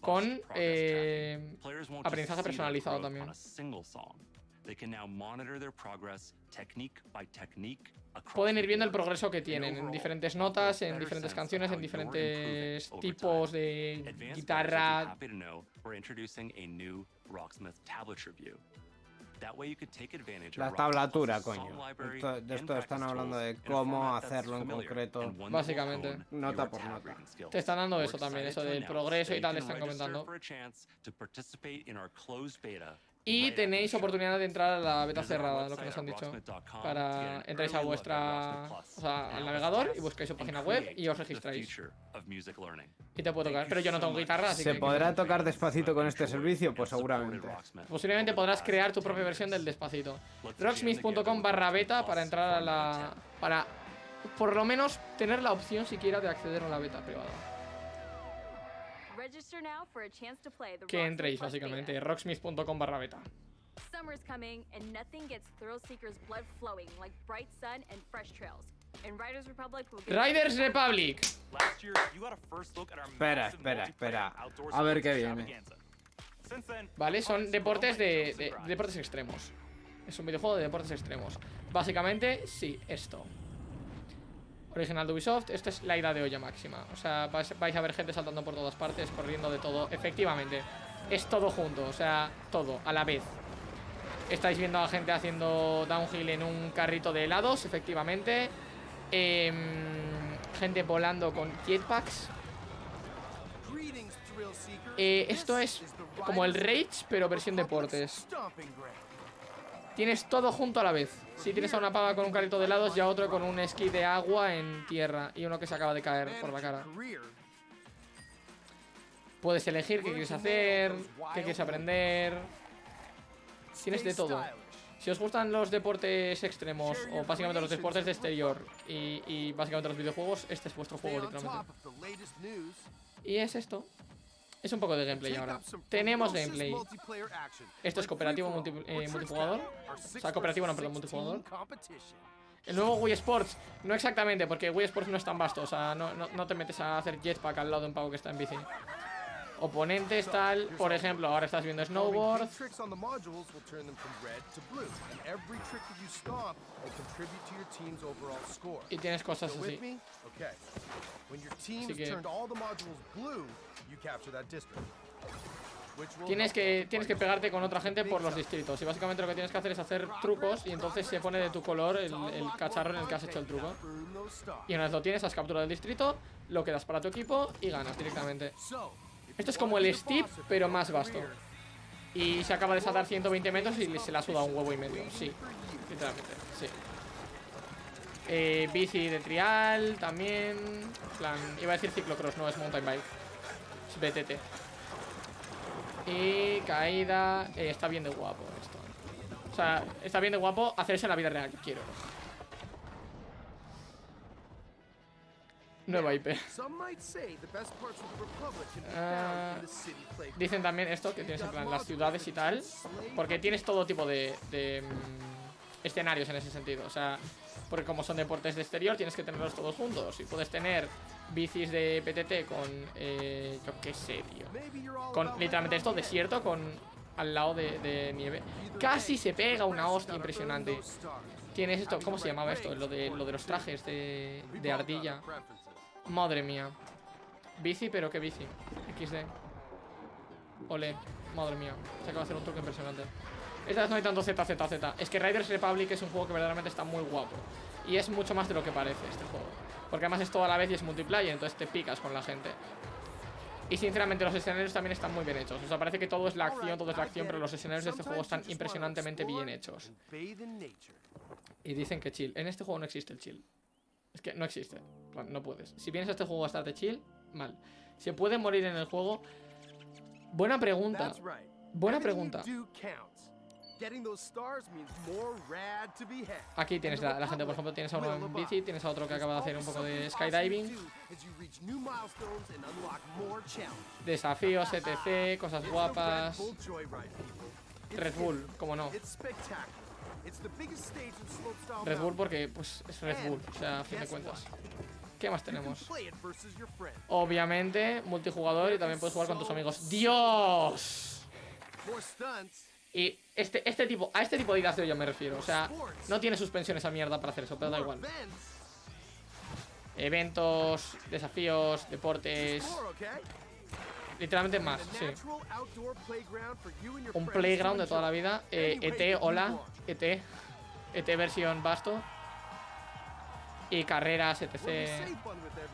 Con eh, aprendizaje personalizado también. Pueden ir viendo el progreso que tienen en diferentes notas, en diferentes canciones, en diferentes tipos de guitarra. La of tablatura, coño. Esto- de esto están hablando de cómo hacerlo en concreto. Básicamente. Nota por nota. Te están dando eso también, eso del progreso y tal, están comentando. Y tenéis oportunidad de entrar a la beta cerrada, lo que nos han dicho. Para entráis a vuestra. O sea, al navegador y buscáis su página web y os registráis. Y te puedo tocar. Pero yo no tengo guitarra, así ¿Se que. podrá tocar despacito con este servicio? Pues seguramente. Posiblemente podrás crear tu propia versión del despacito. Rocksmith.com barra beta para entrar a la. para por lo menos tener la opción siquiera de acceder a la beta privada. Que entréis básicamente. Rocksmith.com barra beta. Summer's coming, and nothing gets thrill seekers' blood flowing like bright sun and fresh trails. And Riders Republic will give you- Riders Republic. Last year, you got a first look at our Espera, espera, espera. A ver qué viene. Vale, son deportes de, deportes extremos. Es un videojuego de deportes extremos. Básicamente, sí, esto. Original de Ubisoft, esta es la ida de olla máxima. O sea, vais, vais a ver gente saltando por todas partes, corriendo de todo. Efectivamente, es todo junto, o sea, todo, a la vez. Estáis viendo a gente haciendo downhill en un carrito de helados, efectivamente. Em, gente volando con jetpacks. Eh, esto es como el Rage, pero versión deportes. Tienes todo junto a la vez. Si tienes a una pava con un carrito de helados y a otro con un esquí de agua en tierra y uno que se acaba de caer por la cara. Puedes elegir qué quieres hacer, qué quieres aprender. Tienes de todo. Si os gustan los deportes extremos o básicamente los deportes de exterior y, y básicamente los videojuegos, este es vuestro juego literalmente. Y es esto. Es un poco de gameplay ahora. Tenemos gameplay. Esto es cooperativo multi- eh, multijugador. O sea, cooperativo no, perdón, multijugador. El nuevo Wii Sports. No exactamente, porque Wii Sports no es tan vasto. O sea, no, no, no te metes a hacer jetpack al lado de un pavo que está en bici. Oponentes, tal. Por ejemplo, ahora estás viendo snowboard. Y tienes cosas así. Así que- Tienes que, tienes que pegarte con otra gente por los distritos. Y básicamente lo que tienes que hacer es hacer trucos y entonces se pone de tu color el, el cacharro en el que has hecho el truco. Y una vez lo tienes, has capturado el distrito, lo quedas para tu equipo y ganas directamente. Esto es como el Steep, pero más vasto. Y se acaba de saltar 120 metros y se la suda un huevo y medio. Sí, literalmente, sí. Eh, bici de trial también. Plan, iba a decir ciclocross, no es mountain bike. Es BTT. Y caída. eh, está bien de guapo esto. O sea, está bien de guapo hacerse en la vida real. Quiero. The city playground. Dicen también esto, que tienes en plan las ciudades y tal. Porque tienes todo tipo de, de, mm, escenarios en ese sentido. O sea, porque como son deportes de exterior, tienes que tenerlos todos juntos. Y puedes tener bicis de PTT con, eh, yo qué sé, tío. Con literalmente esto, desierto, con al lado de, de nieve. Casi se pega una hostia impresionante. Tienes esto, ¿cómo se llamaba esto? Lo de, lo de los trajes de, de ardilla. Madre mía. Bici, pero qué bici. XD. Ole, madre mía. Se acaba de hacer un truco impresionante. Esta vez no hay tanto Z, Z, Z. Es que Riders Republic es un juego que verdaderamente está muy guapo. Y es mucho más de lo que parece este juego. Porque además es todo a la vez y es multiplayer, entonces te picas con la gente. Y sinceramente los escenarios también están muy bien hechos. O sea, parece que todo es la acción, todo es la acción, pero los escenarios de este juego están impresionantemente bien hechos. Y dicen que chill. En este juego no existe el chill. Es que no existe. En plan, No puedes. Si vienes a este juego a estar de chill, mal. ¿Se puede morir en el juego? Buena pregunta. Buena pregunta. Aquí tienes la, la gente, por ejemplo, tienes a uno en bici, tienes a otro que acaba de hacer un poco de skydiving, desafíos, *laughs* etc, cosas guapas. Red Bull cómo no. Red Bull porque, pues, es Red Bull, o sea, a fin de cuentas. ¿Qué más tenemos? Obviamente, multijugador y también puedes jugar con tus amigos. ¡Dios! Y este, este tipo, a este tipo de ideas de yo me refiero. O sea, no tiene suspensión esa mierda para hacer eso, pero da igual. Eventos, desafíos, deportes. Literalmente más, sí. Un playground de toda la vida. Eh, ET, hola. ET. ET versión Basto. Y carreras, etc.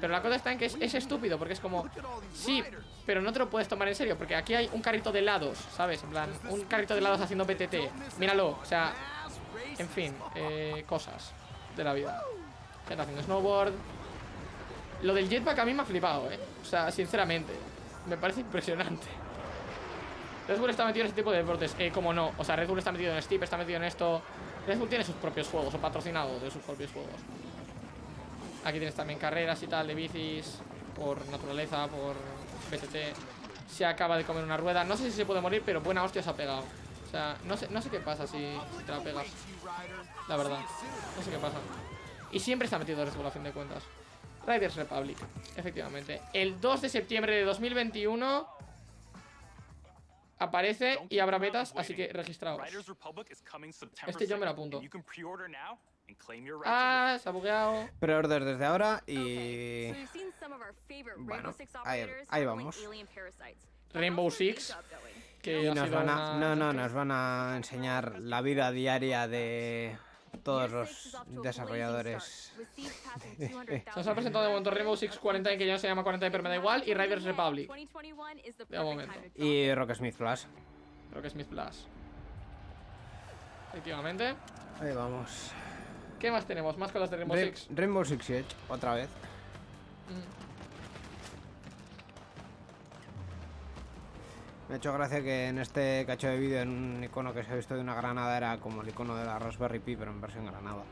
Pero la cosa está en que es, es estúpido, porque es como... Sí, pero no te lo puedes tomar en serio, porque aquí hay un carrito de helados, ¿sabes? En plan, un carrito de helados haciendo PTT. Míralo, o sea... En fin, eh, cosas de la vida. Gente haciendo snowboard. Lo del jetpack a mí me ha flipado, ¿eh? O sea, sinceramente. Me parece impresionante. Red Bull está metido en este tipo de deportes. Eh, como no. O sea, Red Bull está metido en Steep, está metido en esto. Red Bull tiene sus propios juegos, o patrocinado de sus propios juegos. Aquí tienes también carreras y tal de bicis. Por naturaleza, por PTT. Se acaba de comer una rueda. No sé si se puede morir, pero buena hostia se ha pegado. O sea, no sé, no sé qué pasa si, si te la pegas. La verdad. No sé qué pasa. Y siempre está metido Red Bull a fin de cuentas. Riders Republic, efectivamente. El 2 de septiembre de 2021 aparece y habrá betas, así que registraos. Este yo me lo 2nd, apunto. and You can pre-order now and claim your right Ah, se ha bugueado. Preorder desde ahora y... Bueno, ahí- vamos. Rainbow Six, que Y nos van a, una- no, no, nos van a enseñar la vida diaria de todos los desarrolladores. Se *laughs* nos ha presentado de momento Rainbow Six 40 que ya no se llama 40 pero me da igual, y Riders Republic. 2021 is the De momento. Y Rocksmith Plus. Creo que es Smith Plus. Efectivamente. Ahí vamos. ¿Qué más tenemos? Más cosas de Rainbow Ra- Six. Rainbow Six Siege, otra vez. Mm. Me ha hecho gracia que en este cacho de vídeo, en un icono que se ha visto de una granada, era como el icono de la Raspberry Pi, pero en versión granada.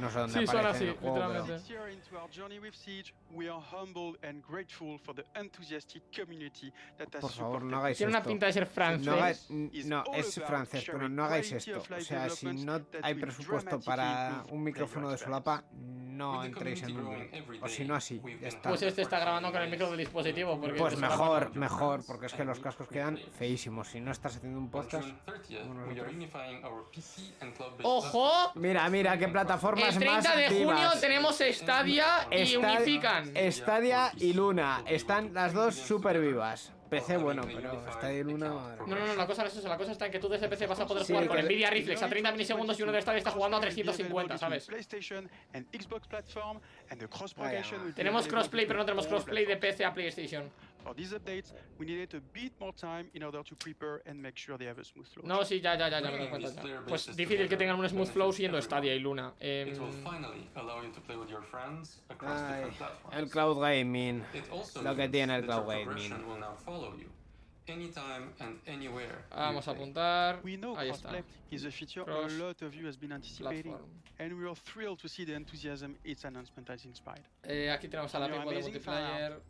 No sé dónde Sí, en así, juego, literalmente. This year into our journey with Siege, we are humbled and grateful for the enthusiastic community that has Por favor, supported no hagáis Tiene una esto. pinta de ser francés. No, hagáis- es francés, pero no hagáis esto. O sea, si no hay presupuesto para un micrófono de solapa, no entréis en un O si no, así. Ya está. Pues este está grabando con el micro del dispositivo. Porque Pues te suena mejor, mejor, porque es que los cascos quedan feísimos. Si no estás haciendo un podcast. ¡Ojo! Mira, mira, qué plataformas El 30 más de junio tenemos Stadia y Esta- unifican. Stadia y Luna. Están las dos súper vivas. PC, bueno, pero Stadia y Luna. madre No, mía. no, no, la cosa no es eso. La cosa está en que tú desde PC vas a poder Sí, jugar con que- Nvidia Reflex a 30 milisegundos y uno de Stadia está jugando a 350, ¿sabes? PlayStation and Xbox platform and the cross propagation will be Tenemos crossplay, pero no tenemos crossplay de PC a PlayStation. For these updates, we needed a bit more time in order to prepare and make sure they have a smooth flow. No, sí, ya, ya, ya, ya me doy cuenta. ya. Pues difícil que tengan un smooth flow siendo Stadia y Luna. Em, Ay, el cloud gaming. Lo que tiene el cloud gaming. Vamos a apuntar. We know Ahí está. crossplay is a feature Cross a lot of you has been anticipating, platform. and we are thrilled to see the enthusiasm its announcement has inspired. Eh, aquí tenemos a la Your People de amazing multiplayer.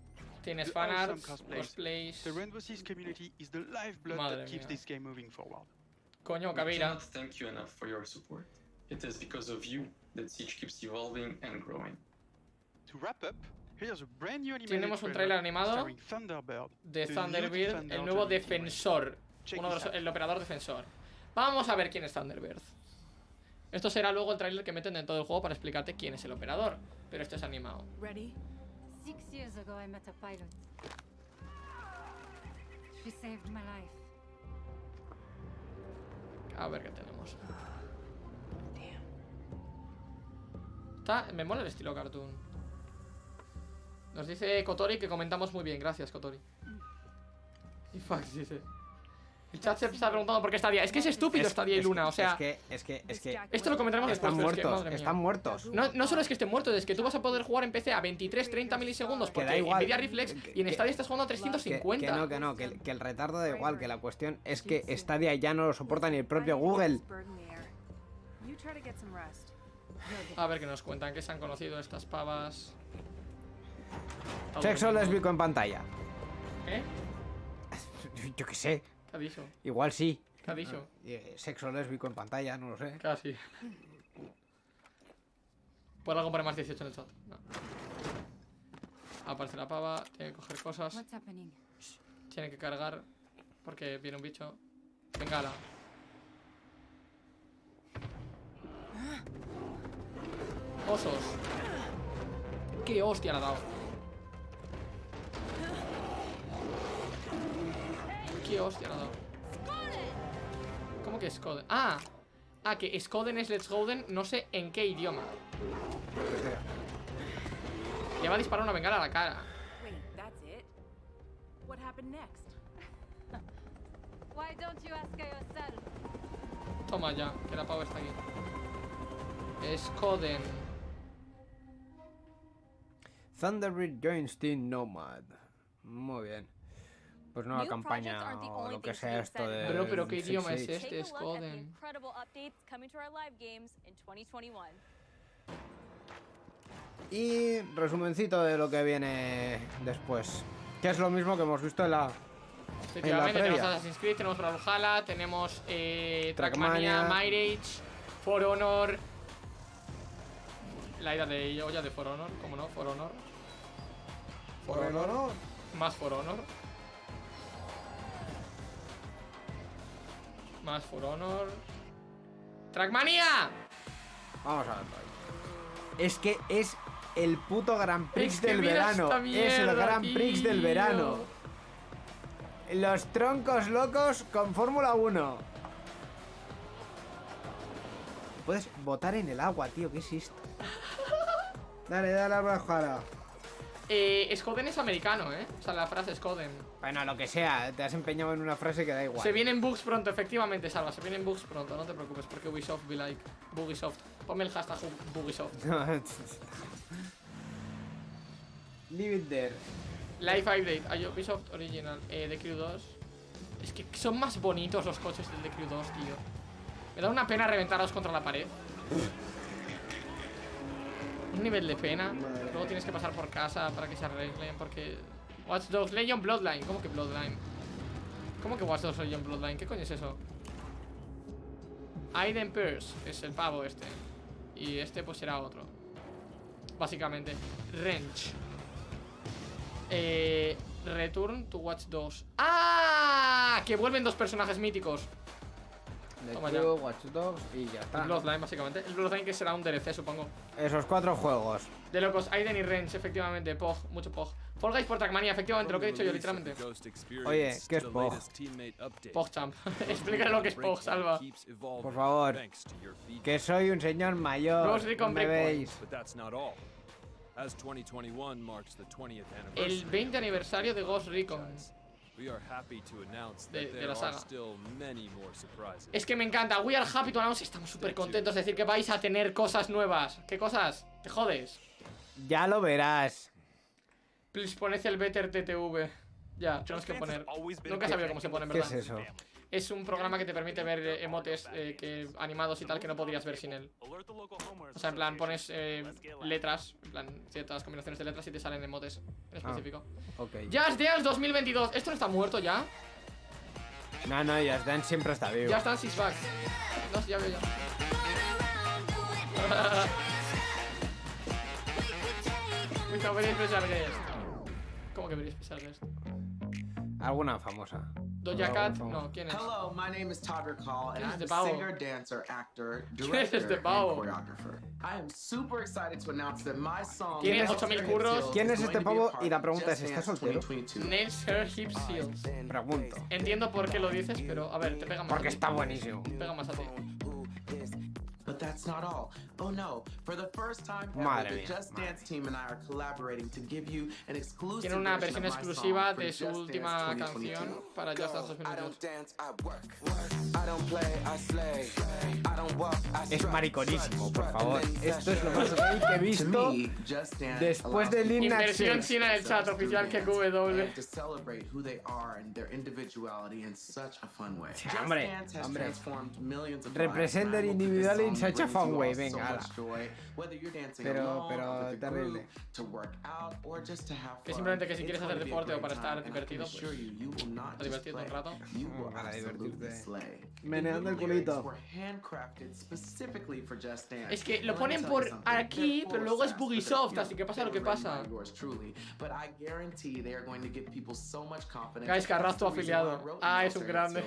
Tienes fanarts, cosplays. The Rainbow Six community is the lifeblood Madre that keeps mía. this game moving forward. Coño, Kavira. thank you enough for your support. It is because of you that Siege keeps evolving and growing. To wrap up, here's a brand new animated Tenemos un trailer trailer animado Thunderbird, de the new Thunderbird, defender el nuevo defensor. Uno de this los- el operador defensor. Vamos a ver quién es Thunderbird. Esto será luego el tráiler que meten dentro del juego para explicarte quién es el operador. Pero esto es animado. Ready? Six years ago, I met a pilot. She saved my life. A ver qué tenemos. Está, me mola el estilo cartoon. Nos dice Kotori que comentamos muy bien. Gracias, Kotori. Y Fax dice. El chat se está preguntando por qué Stadia. Es que es estúpido Es- Stadia y Luna, o sea. Es que, es que, es que. Esto lo comentaremos Están después, pero es que, muertos, están muertos. No, no solo es que estén muertos, es que tú vas a poder jugar en PC a 23-30 milisegundos Que porque da igual. Nvidia Reflex y en Stadia estás jugando a Que, 350. que no, que no, que, el- que el retardo da igual, que la cuestión es que Stadia ya no lo soporta ni el propio Google. A ver qué nos cuentan, que se han conocido estas pavas. Sexo lésbico en pantalla. ¿Eh? Yo qué sé, ¿Qué ha dicho? igual sí. ¿Qué ha dicho? Eh, Sexo lésbico en pantalla, no lo sé. Casi. ¿Puedo algo poner más 18 en el chat? No. Aparece la pava, tiene que coger cosas, tiene que cargar porque viene un bicho. Bengala. Osos. ¿Qué hostia le ha dado? ¿Qué hostia le ha dado? ¿Cómo que Skoden? Ah, ah, que Skoden es Let's Golden, no sé en qué idioma. Le va a disparar una bengala a la cara. *laughs* Toma ya, que la pava está aquí. Skoden. Thunderbird joins Team Nomad. Muy bien. Pues nueva New campaña o lo que sea esto de. Bro, pero ¿qué idioma es este? In 2021. Y resumencito de lo que viene después. Que es lo mismo que hemos visto en la. Efectivamente, tenemos. Assassin's Creed, tenemos Brawlhalla, tenemos eh, Trackmania. Mirage, For Honor. La ida de olla de For Honor, ¿cómo no? For Honor. For Honor. Más For Honor. Más For Honor. ¡Trackmania! Vamos a verlo ahí. Es que es el puto Grand Prix Es que del verano. es el Grand Prix del verano. Los troncos locos con Fórmula 1. Puedes botar en el agua, tío. ¿Qué es esto? *laughs* Dale, dale a bajada. Eh, Skoden es americano, ¿eh? O sea, la frase Skoden. Bueno, lo que sea, te has empeñado en una frase que da igual. Se vienen bugs pronto, efectivamente, Salva. Se vienen bugs pronto, no te preocupes, porque Ubisoft be like. Bugisoft. Ponme el hashtag Bugisoft. *laughs* Leave it there. Life Update, a Ubisoft Original, eh, The Crew 2. Es que son más bonitos los coches del The Crew 2, tío. Me da una pena reventarlos contra la pared. Un nivel de pena. Luego tienes que pasar por casa para que se arreglen, porque. Watch Dogs Legion Bloodline. ¿Cómo que Bloodline? ¿Cómo que Watch Dogs Legion Bloodline? ¿Qué coño es eso? Aiden Pierce es el pavo este. Y este pues será otro. Básicamente. Wrench. Eh, Return to Watch 2. ¡Ah! Que vuelven dos personajes míticos. The Toma ya. Watch Dogs y ya está. Bloodline, básicamente. El Bloodline que será un DLC, supongo. Esos cuatro juegos. De locos, Aiden y Wrench, efectivamente. Pog, mucho Pog. Fall Guys por Trackmania, efectivamente, lo que he dicho yo, literalmente. Oye, ¿qué es Pog? PogChamp. *laughs* Explícale lo que es Pog, salva. Por favor. Que soy un señor mayor. Ghost me Breakpoint. veis. But that's not all. As 2021 marks the 20th El anniversary, 20 aniversario de Ghost Recon. we are happy to announce De- that de there la are saga. still many more surprises. Es que me encanta. We are happy to announce. Estamos súper contentos de decir que vais a tener cosas nuevas. ¿Qué cosas? Te jodes. Ya lo verás. Please poned el Better TTV. Ya, tenemos que poner. Nunca he sabido cómo se pone, en ¿Qué verdad. es eso? Es un programa que te permite ver eh, emotes eh, que, animados y tal que no podrías ver sin él. O sea, en plan, pones eh, letras, en plan, ciertas combinaciones de letras y te salen emotes en Ah, específico. Ok. Just Dance 2022. ¿Esto no está muerto ya? No, no, Just Dance siempre está vivo. Ya está en Six Back. No, ya veo ya. *laughs* *laughs* With a very special guest. ¿Cómo que? Alguna famosa. Doja Cat, no, ¿quién es? Hello, my name is Todrick Hall, and ¿Quién es I'm este a singer, dancer, actor, *laughs* ¿Quién es director, este and pavo? choreographer. I am super excited to announce that my song. ¿Quién es? Nails, 8000 Hair, curros. ¿Quién is es este going to be a pavo? Y la pregunta es, Just ¿está Dance soltero? 2022. Nails, Hair, Hips, Heels. Pregunto. Entiendo por qué lo dices, pero a ver, te pega más. Porque a ti. está buenísimo. Pega más a ti. But that's not all. Oh no! For the first time ever, Madre the mía, Just Dance team and I are collaborating to give you an exclusive Tiene una versión exclusiva de su última canción 2022. para Just Dance 2022. Es mariconísimo, por favor. Esto es lo más gay que he visto después de Lil Nas Inversión X. china en el chat oficial que QW. to celebrate who they are and their individuality in such a fun way. Just hombre, hombre. transformed millions of Represent lives, and I their hope that this individuality in such a fun way, venga, ala. much joy, whether you're dancing Pero- alone, pero terrible. group, to work out, or just to have Que fun. simplemente que si It's quieres hacer deporte o para estar divertido, pues, assure you, you will not para just divertirte un rato. you will Para absolutely divertirte. slay. Meneando el culito. were handcrafted specifically for Just Dance. Es que lo ponen por aquí, pero luego es Bugisoft, así que pasa they lo que pasa. by yours truly, but I guarantee they are going to give people so much confidence. Guys, Carras, tu afiliado. Ah, es un grande.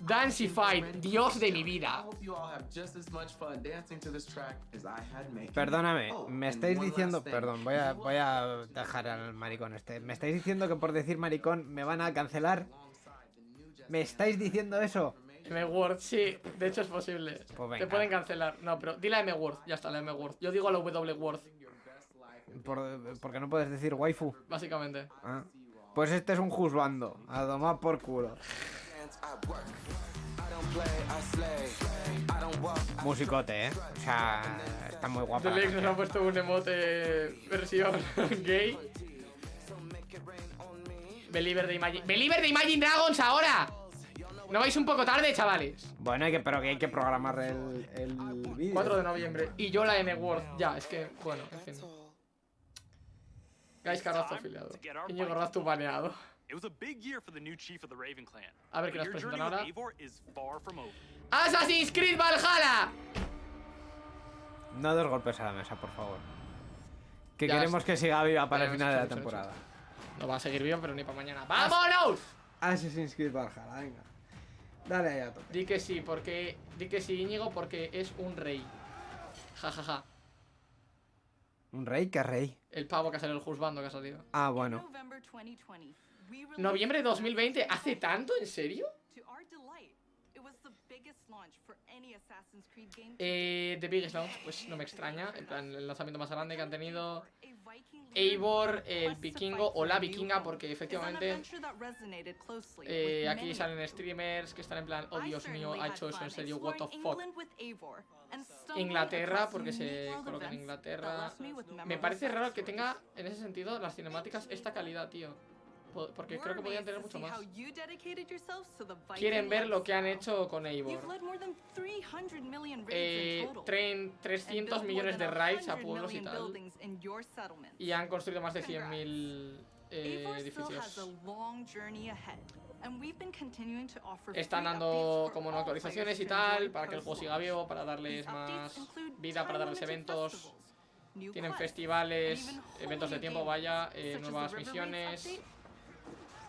Danceified, Dios de mi vida. I hope you all have just as much fun dancing to this track as I had making. Perdóname, Oh, me estáis diciendo, perdón, voy a, voy a dejar al maricón este. Me estáis diciendo que por decir maricón me van a cancelar. ¿Me estáis diciendo eso? M-Word, sí, de hecho es posible. Pues Te pueden cancelar. No, pero di la M-Word, ya está, la M-Word. Yo digo la W-Word, Por- porque no puedes decir waifu. básicamente. Ah. Pues este es un juzbando. A tomar por culo. *laughs* Musicote, ¿eh? O sea, está muy la Leaks nos ha puesto un emote versión gay. Believer de Imagine. ¡Believer de Imagine Dragons ahora! ¿No vais un poco tarde, chavales? Bueno, hay que, pero que hay que programar el, el vídeo. 4 de noviembre. Y yo la M-Word. Ya, es que, bueno, en fin. Guys, Carrasco afiliado. Íñigo Raztu baneado. It was a big year for the new chief of the Raven clan. A ver qué nos your presentan journey ahora. with Eivor is far from over. ¡Assassin's Creed Valhalla! No dos golpes a la mesa, por favor. Que Ya queremos que siga viva para el final de la hecho, hecho, hecho. temporada. No va a seguir vivo, pero ni para mañana. ¡Vámonos! Assassin's Creed Valhalla, venga. Dale ahí a tope. Di que sí, porque. Di que sí, Íñigo, porque es un rey. Ja, ja, ja. ¿Un rey? ¿Qué rey? El pavo que ha salido, el juzbando que ha salido. Ah, bueno. November 2020, we released ¿Noviembre de 2020? ¿Hace tanto? ¿En serio? Eh, The Biggest Launch, pues no me extraña. En plan, el lanzamiento más grande que han tenido. Eivor, el vikingo o la vikinga, porque efectivamente. eh, aquí salen streamers que están en plan, oh Dios mío, ha hecho eso en serio, what the fuck. Inglaterra, porque se coloca en Inglaterra. me parece raro que tenga, en ese sentido, las cinemáticas esta calidad, tío. Po- Porque creo que podrían tener mucho más. Quieren ver lo que han hecho con Eivor. You've led more than 300 million raids Eh, in total. tren- and 300 built more millones de raids a 100 pueblos y tal. Y han construido más de 100.000 eh, edificios. Están dando como no actualizaciones y tal, para que el juego siga vivo, para darles más vida, para darles eventos. Tienen festivales, eventos de tiempo, vaya, eh, nuevas misiones.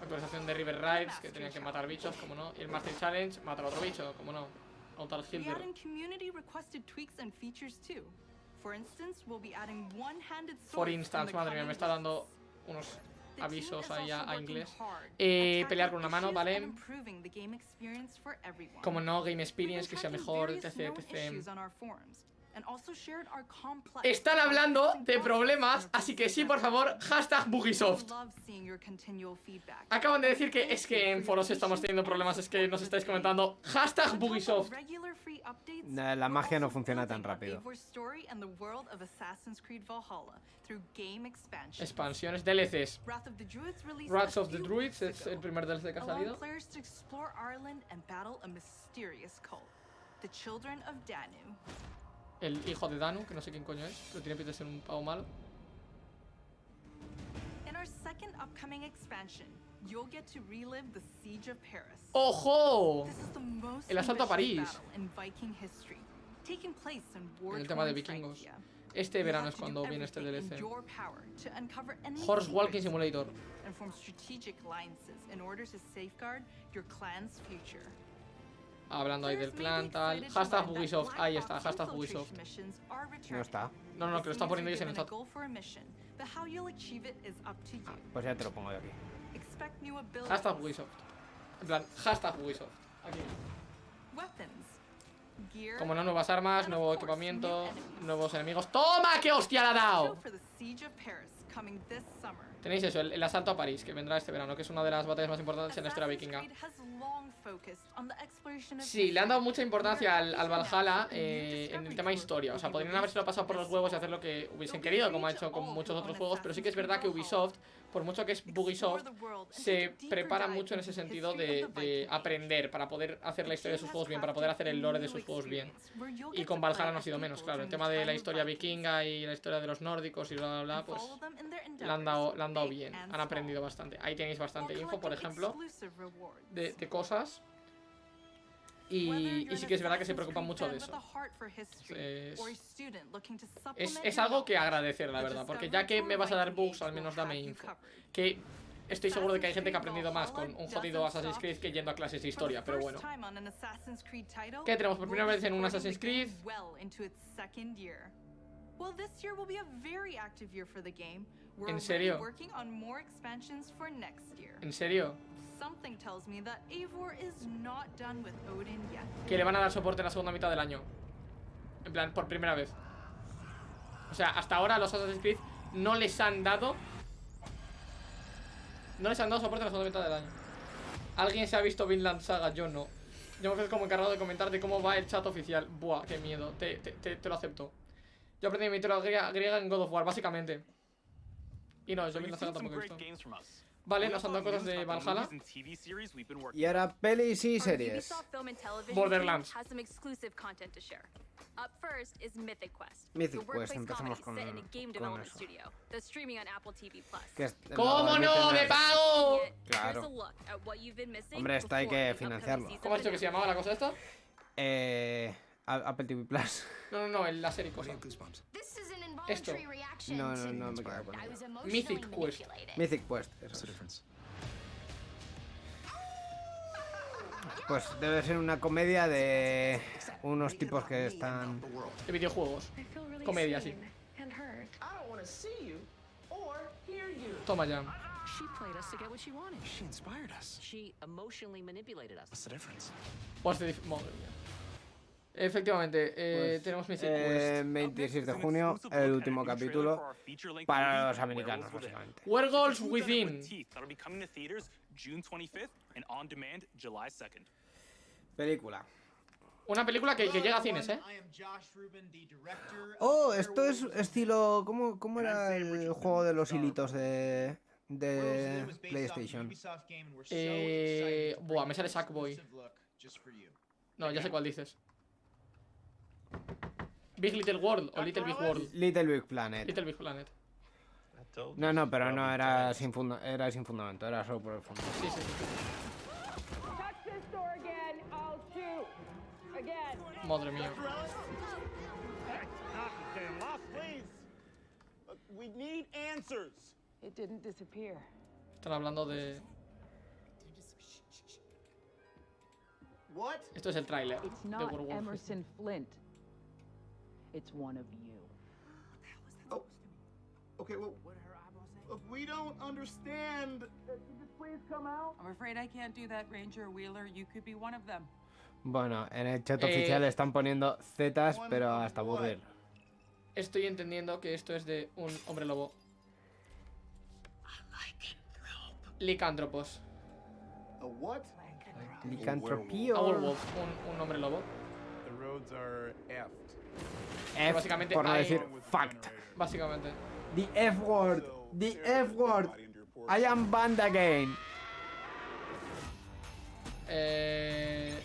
Actualización de River Rides, que tenían que matar bichos, como no. Y el Master Challenge, matar a otro bicho, como no. Outer We Hilder. For instance, madre mía, me está dando unos avisos is ahí a, a inglés. Eh, pelear con una mano, ¿vale? Como no, Game Experience, que sea mejor, etc, etc. Están hablando de problemas, así que sí, por favor, hashtag Bugisoft. Acaban de decir que es que en foros estamos teniendo problemas, es que nos estáis comentando. Hashtag Bugisoft. No, La magia no funciona tan rápido. Expansiones, DLCs. Wrath of the Druids es el primer DLC que ha salido. the Children of Danu. El hijo de Danu, que no sé quién coño es, pero tiene pinta de ser un pavo malo. In our second upcoming expansion, you'll get to relive the Siege of Paris. ¡Ojo! El asalto a París. En el tema de vikingos. Este verano es cuando viene este DLC. Horse Walking Simulator. Hablando ahí del clan, tal. Hashtag Ubisoft. Ahí está, hashtag Ubisoft. No está. No, no, que lo están poniendo ellos en el chat. goal for a mission, but how you'll achieve it is up to you. Pues ya te lo pongo yo aquí. Hashtag Ubisoft. En plan, hashtag Ubisoft. Aquí. Como no, nuevas armas, nuevo equipamiento, nuevos enemigos. ¡Toma! ¡Qué hostia le ha dado! Tenéis eso, el, el asalto a París, que vendrá este verano, que es una de las batallas más importantes en la historia vikinga. Sí, le han dado mucha importancia al, al Valhalla eh, en el tema historia. O sea, podrían habérselo pasado por los huevos y hacer lo que hubiesen querido, como ha hecho con muchos otros juegos. Pero sí que es verdad que Ubisoft, por mucho que es Bugisoft, se prepara mucho en ese sentido de, de aprender para poder hacer la historia de sus juegos bien, para poder hacer el lore de sus juegos bien. Y con Valhalla no ha sido menos, claro. El tema de la historia vikinga y la historia de los nórdicos y bla, bla, bla, pues le han dado, le han dado bien. Han aprendido bastante. Ahí tenéis bastante info, por ejemplo, de, de cosas. Y, y sí que es verdad que se preocupan mucho de eso. Es, es, es algo que agradecer, la verdad, porque ya que me vas a dar bugs, al menos dame info. Que estoy seguro de que hay gente que ha aprendido más con un jodido Assassin's Creed que yendo a clases de historia, pero bueno. ¿Qué tenemos por primera vez en un Assassin's Creed? Well, this year will be a very active year for the game. We're ¿En serio? working on more expansions for next year. ¿En serio? Que le van a dar soporte en la segunda mitad del año. En plan, por primera vez. O sea, hasta ahora los Assassin's Creed no les han dado... No les han dado soporte en la segunda mitad del año. ¿Alguien se ha visto Vinland Saga? Yo no. Yo me quedo como encargado de comentar de cómo va el chat oficial. Buah, qué miedo. Te, te, te, te lo acepto. Yo aprendí mitología griega, griega en God of War, básicamente. Y no, yo Vinland Saga tampoco he visto. Vale, nos han dado cosas de Valhalla. Y ahora pelis y series. Borderlands. Up first is Mythic Quest, Mythic the Quest, empezamos con- set in a game con development eso. studio that's streaming on Apple TV Plus. ¿Cómo no? admiten ¡De las- pago! Claro. Hombre, esto hay que the financiarlo. ¿Cómo has dicho que se llamaba la cosa esta? Eh, Apple TV Plus. *laughs* No, no, no, en la serie cosa. Esto. No, no, no me quedo con ello. Mythic Quest. Mythic Quest. Eso es. *laughs* Pues debe ser una comedia de unos tipos que están. De videojuegos. Comedia, sí. Toma ya. She Madre mía. Efectivamente, eh, tenemos Mythic Eh, Quest. 26 de junio, el último capítulo para los americanos, básicamente. Werewolves Within. That'll be coming to theaters June 25th and on demand July 2nd. Película. Una película que, que llega a cines, ¿eh? Oh, esto es estilo. ¿Cómo, cómo era el juego de los hilitos de. de PlayStation? Eh, buah, me sale Sackboy. No, ya sé cuál dices. Big Little World o Little Big World. Little Big Planet. Little Big Planet. No, no, pero no era sin, funda- era sin fundamento, era solo por el fondo. Sí, sí, sí. Touch this door again, I'll shoot. Again. Madre mía. We need answers. It didn't disappear. Están hablando de. What? Esto es el tráiler It's de not Werewolf. Emerson Flint. It's one of you. Okay, well, look, we don't understand. Please come out. I'm afraid I can't do that, Ranger Wheeler. You could be one of them. Bueno, en el chat Eh, oficial están poniendo zetas, pero hasta aburrir. Estoy entendiendo que esto es de un hombre lobo. Licántropos. A what? Licantropía. Un, un hombre lobo. The roads are effed. F, básicamente por no hay- decir fact. Básicamente. The F word. The F word. I am banned again. Eh.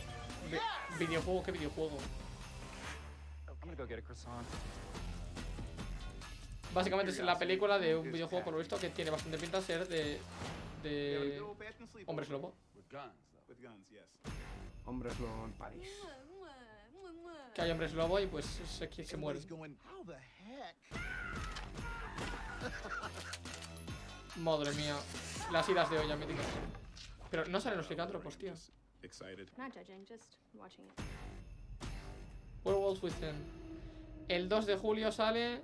vi- videojuego, ¿qué videojuego? Básicamente es la película de un videojuego, por lo visto, que tiene bastante pinta de ser de. de. hombres lobo. Hombres lobo en París. Que hay hombres lobo y pues se, se, se mueren. Madre mía. Las idas de olla míticas. Pero no salen los licántropos, tío. Werewolves Within. El 2 de julio sale.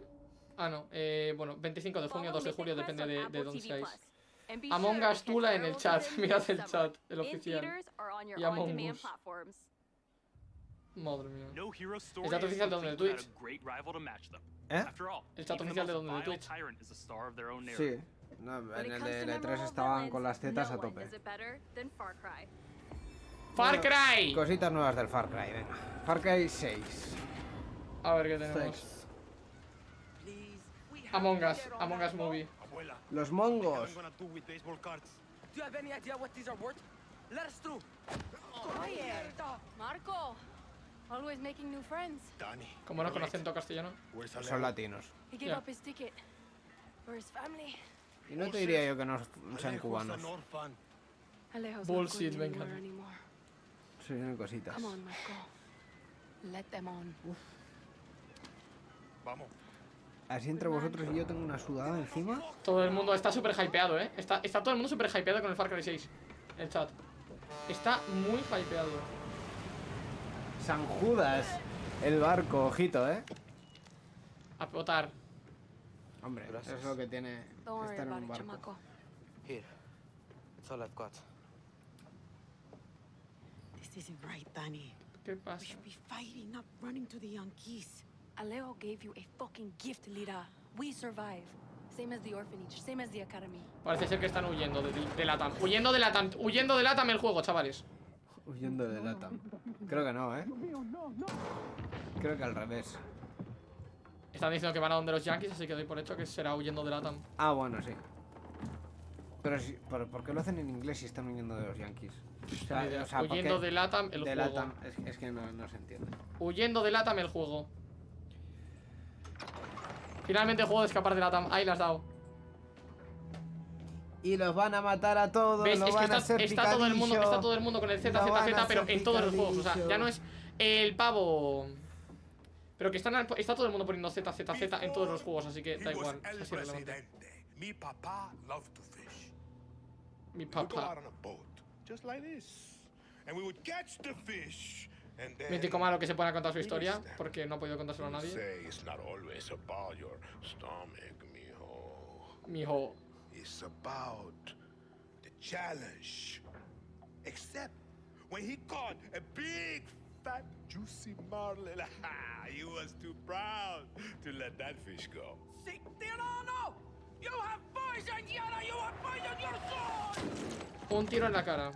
Ah, no. Eh, bueno, 25 de junio, 2 de julio, depende de, de dónde seáis. Among Us Tula en el chat. *laughs* Mirad el chat, el oficial. Y Among Us. Madre mía. El chat oficial de donde Twitch. ¿Eh? El chat oficial de donde Twitch. Sí. No, en el de to L3 memorable estaban con las tetas a tope. Far Cry. ¡Far Cry! Cositas nuevas del Far Cry, venga. Far Cry 6. A ver qué tenemos. Among Us. Among Us Movie. Los mongos. Marco, always making new friends. Como no con acento castellano. Son latinos. He gave Yeah. up his ticket for his family. Y no te diría yo que no sean cubanos. Alejo's Bullshit, venga. Son cositas. Come on, Marco. Let them on. Vamos. Así entre vosotros y yo tengo una sudada encima. Todo el mundo está súper hypeado, ¿eh? Está, está todo el mundo súper hypeado con el Far Cry 6. El chat. Está muy hypeado. San Judas. El barco, ojito, ¿eh? A votar. Hombre, eso es lo que tiene Don't estar en un barco. chamaco. Here. That's all I've got. This isn't right, Danny. ¿Qué pasa? We should be fighting, not running to the Yankees. Alejo gave you a fucking gift, Lira. We survive. Same as the orphanage, same as the academy. Parece ser que están huyendo de, de Latam. Huyendo de Latam. Huyendo de Latam el juego, chavales. Huyendo de Latam. Creo que no, ¿eh? Creo que al revés. Están diciendo que van a donde los Yankees, así que doy por hecho que será huyendo de Latam. Ah, bueno, sí. Pero, si, ¿por, por qué lo hacen en inglés si están huyendo de los Yankees? O sea, Ni idea. o sea, ¿por Huyendo de Latam el de juego. Latam, es, es que no, no se entiende. Huyendo de Latam el juego. Finalmente juego de escapar de Latam. Ahí las has dado. Y los van a matar a todos, ¿Ves? lo Es que van a está, hacer está todo el mundo, está todo el mundo con el Z, Lo Z, van a Z, pero en todos los juegos. O sea, ya no es el pavo. Pero que están, está todo el mundo poniendo Z, Z, Z en todos los juegos, así que da igual. presidente. Mi papá loved to fish. Mi papá. out on a boat, just like this, and we would catch the fish, and then. Mítico malo que se pone a contar su historia, porque no ha podido contárselo a nadie. Mijo. Mijo. It's about the challenge. Except when he caught a big, fat, juicy marlin, *laughs* he was too proud to let that fish go. See, Tirano! You have poisoned Yara! You have poisoned your soul! Un tiro en la cara.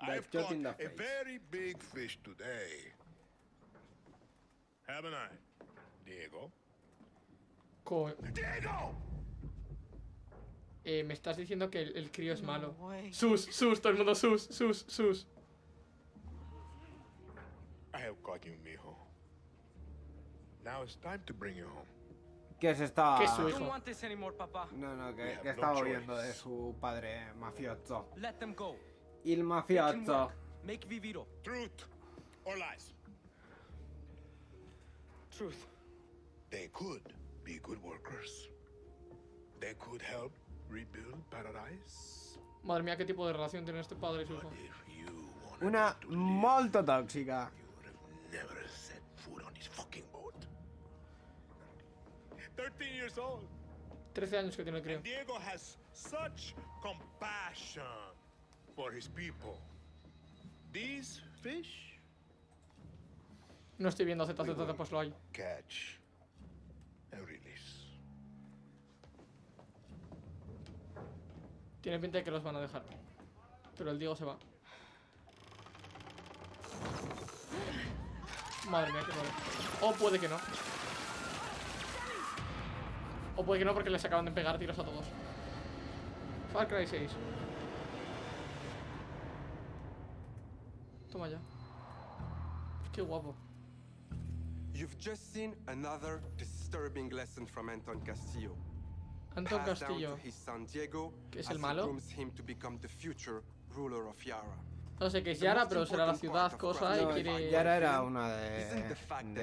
I've caught in the a very big fish today. Haven't I, Diego? Co- Diego! Eh, me estás diciendo que el, el crío es malo. way. Sus, sus, todo el mundo sus, sus, sus. I have caught you, mijo. Now it's time to bring you home. Que se está... ¿Qué es su I hijo? don't want this anymore, Papa. No, no, que, que no estaba de su padre mafioso. Let them go. Il mafioso. Make Viviro. Truth or lies? Truth. They could be good workers. They could help. Madre mía, qué tipo de relación tiene este padre y su hijo. Una molto tóxica. you would have never set foot on this fucking boat. 13 years old. 13 años que tiene el crío. And Diego has such compassion for his people. These fish No estoy viendo Z, Z, Z, pues lo hay. catch Tiene pinta de que los van a dejar. Pero el Diego se va. Madre mía, qué poder. O puede que no. O puede que no porque les acaban de pegar tiros a todos. Far Cry 6. Toma ya. Qué guapo. You've just seen another disturbing lesson from Anton Castillo. Anton Castillo. ¿Que es el malo? No sé qué es Yara, pero será la ciudad, cosa, No, y quiere... Yara era una de,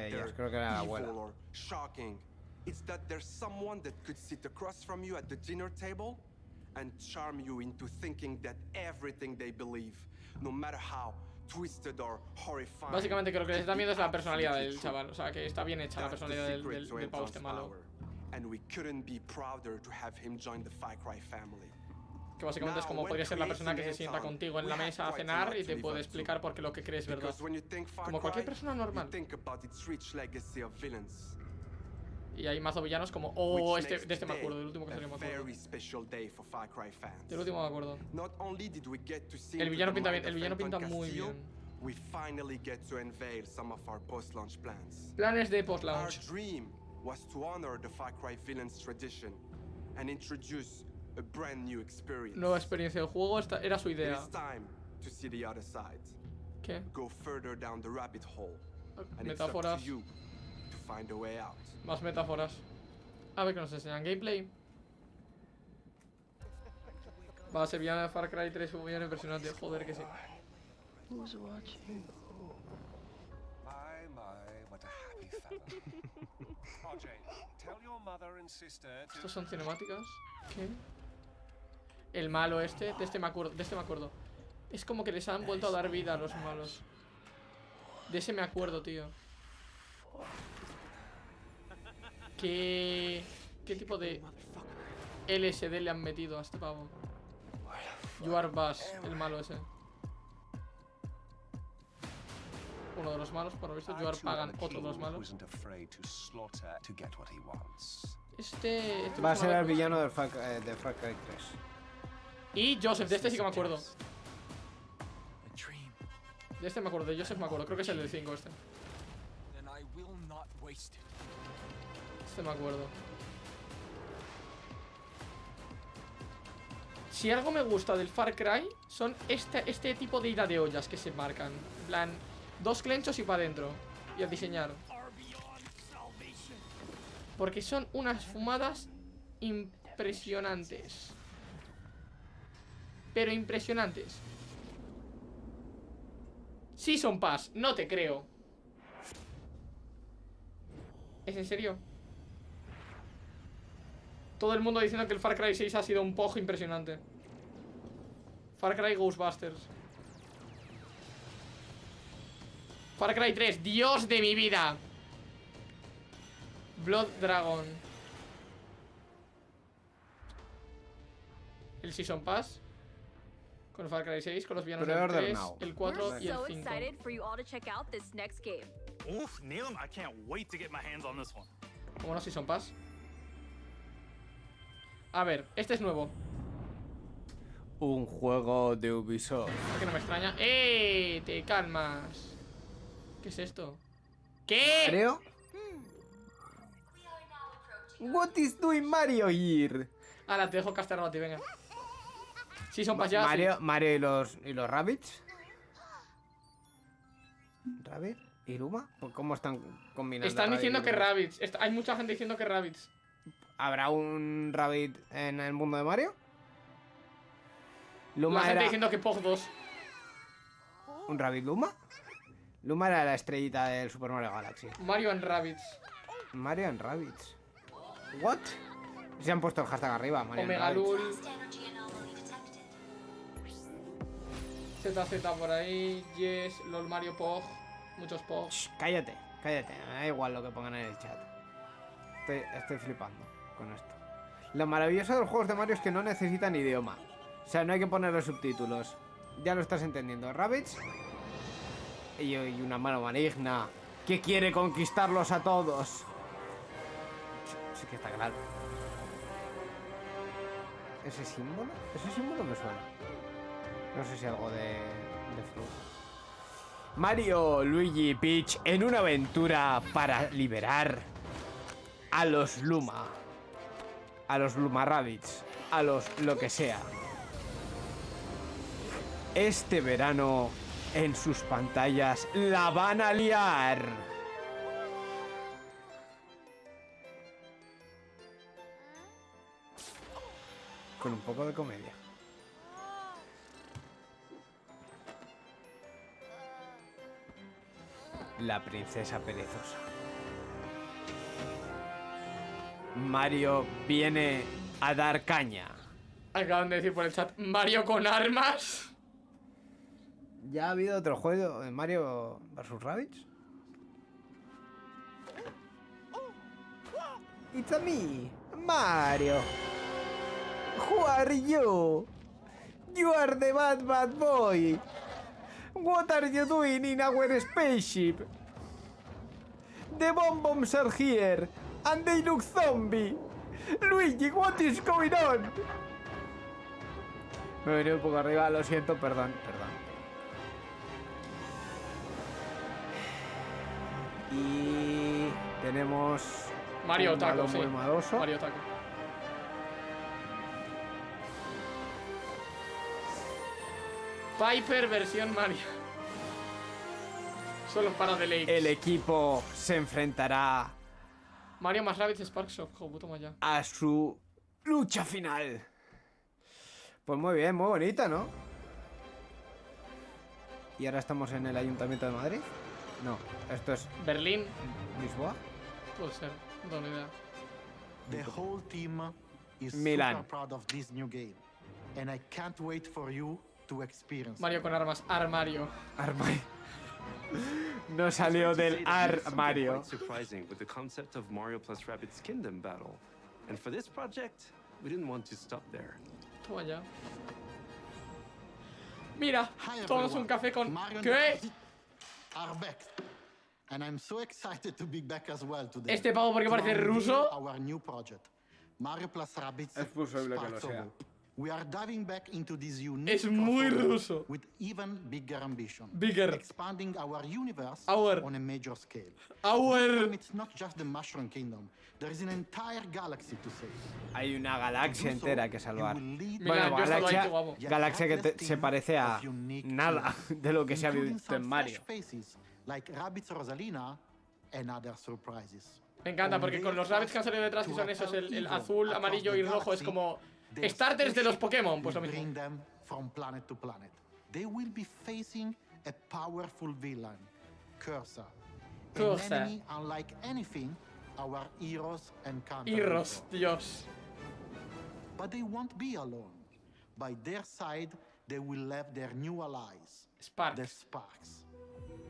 ellas, creo que era la abuela. or shocking. It's that there's someone that could sit across from you at the dinner table and charm you into thinking that everything they believe, no matter how twisted or horrifying. Básicamente creo que les da miedo es la personalidad del chaval. O sea, que está bien hecha la personalidad del, del, pavo este malo. And we couldn't be prouder to have him join the Far Cry family. Que básicamente es como podría ser la persona que se sienta contigo en la mesa a cenar y te puede explicar por qué lo que crees es verdad. Como cualquier persona normal. Y hay mazo villanos como... Oh, este, de este me acuerdo, del último que salió me acuerdo. Del último me acuerdo. El villano pinta bien, el villano pinta muy bien. Planes de post-launch. Was to honor the Far Cry villains tradition and introduce a brand new experience. Nueva experiencia del juego, esta era su It idea. is time to see the other side. ¿Qué? Go further down the rabbit hole. And it's up Metáforas. to you to find a way out. Más metáforas. A ver qué nos enseñan. Gameplay. Va a ser villano de Far Cry 3 un villano impresionante. Joder que sí. Who's watching? ¿Estos son cinemáticas? ¿Qué? El malo este, de este me acuerdo, de este me acuerdo. Es como que les han vuelto a dar vida a los malos. De ese me acuerdo, tío. ¿Qué, qué tipo de LSD le han metido a este pavo? You are Bass, el malo ese. Uno de los malos, por lo visto. You are Pagan, otro de los malos. Este, este Va a ser el villano del Far- eh, de Far Cry 3. Y Joseph, de este sí que me acuerdo. De este me acuerdo, de Joseph me acuerdo. Creo que es el del 5 este. Then I will not waste it. Este me acuerdo. Si algo me gusta del Far Cry son este, este tipo de ida de ollas que se marcan. En plan, dos clenchos y para adentro. Y a diseñar. Porque son unas fumadas impresionantes. Pero impresionantes. Season Pass, no te creo. ¿Es en serio? Todo el mundo diciendo que el Far Cry 6 ha sido un pojo impresionante. Far Cry Ghostbusters. Far Cry 3, Dios de mi vida. Blood Dragon. El Season Pass. Con Far Cry 6, con los villanos del Pre-order 3, now. el 4 We're y el so 5. excited for you all to check out this next game. Oof, Neelam, I can't wait to get my hands on this one. ¿Cómo no Season Pass? A ver, este es nuevo. Un juego de Ubisoft. ¿Por qué no me extraña? ¡Eh! Te calmas. ¿Qué es esto? ¿Qué? Mario? What is doing Mario here? Ahora te dejo castear a ti, venga. Season Pass ya. sí. Mario, Mario y los y los Rabbits. ¿Rabbit? ¿Y Luma? ¿Cómo están combinando? Están diciendo que? Rabbits. Está- Hay mucha gente diciendo que Rabbits. ¿Habrá un Rabbit en el mundo de Mario? La Luma gente era diciendo que Pog 2. un Rabbit Luma. Luma era la estrellita del Super Mario Galaxy. Mario and Rabbits. Mario and Rabbits. What? Se han puesto el hashtag arriba, Mario Omega. Lul. ZZ por ahí. Yes. LOL Mario Pog. Muchos Pog. Cállate, cállate. Me da igual lo que pongan en el chat. Estoy, estoy flipando con esto. Lo maravilloso de los juegos de Mario es que no necesitan idioma. O sea, no hay que ponerle subtítulos. Ya lo estás entendiendo. Rabbits y, una mano maligna que quiere conquistarlos a todos. Sí, que está claro. ¿Ese símbolo? Ese símbolo me suena. No sé si algo de, de. Mario, Luigi y Peach en una aventura para liberar a los Luma. A los Luma Rabbits. A los lo que sea. Este verano en sus pantallas. ¡La van a liar! Con un poco de comedia. La princesa perezosa. Mario viene a dar caña. Acaban de decir por el chat, Mario con armas. ¿Ya ha habido otro juego de Mario vs Rabbids? It's a me, Mario. Who are you? You are the bad bad boy. What are you doing in our spaceship? The bomb bombs are here, and they look zombie. Luigi, what is going on? Me he venido un poco arriba, lo siento, perdón, perdón. Y tenemos Mario Taco, sí. Mario Taco. Piper versión Mario. Solo para deleite. El equipo se enfrentará Mario más Rabbids Sparks of Hope, toma ya. a su lucha final. Pues muy bien, muy bonita, ¿no? ¿Y ahora estamos en el Ayuntamiento de Madrid? No, esto es Berlín, Lisboa. puede ser, no tengo idea. The whole team is Milan. super proud of this new game, and I can't wait for you to experience. Mario con armas, armario. Armario. *laughs* No salió del armario. Surprising with the concept of Mario plus Rabbids Kingdom battle. And for this project, we didn't want to stop there. Toma ya. Mira, todos un café con... ¿Qué? Daisy Are back. And I'm so excited to be back as well today. Este pavo, ¿por qué to parece ruso? Our new project, Mario plus Rabbids Es posible que lo sea. We are diving back into this unique Es muy ruso. with even bigger ambition. Bigger. Expanding our universe Our. on a major scale. Our. It's not just the Mushroom Kingdom. There is an entire galaxy to save. Hay una galaxia entera que salvar. Mira, Bueno, galaxia, galaxia que te- se parece a nada *laughs* de lo que se ha visto en Mario. faces like Rabbids Rosalina and other surprises. Me encanta porque con los rabbits que han salido detrás, que son esos, el, el azul, amarillo y rojo, es como starters de los Pokémon, pues lo mismo. from planet to planet. They will be facing a powerful villain, Cursa. An Cursa. enemy unlike anything our heroes encounter. Before. Dios. But they won't be alone. By their side, they will have their new allies, Sparks. the Sparks.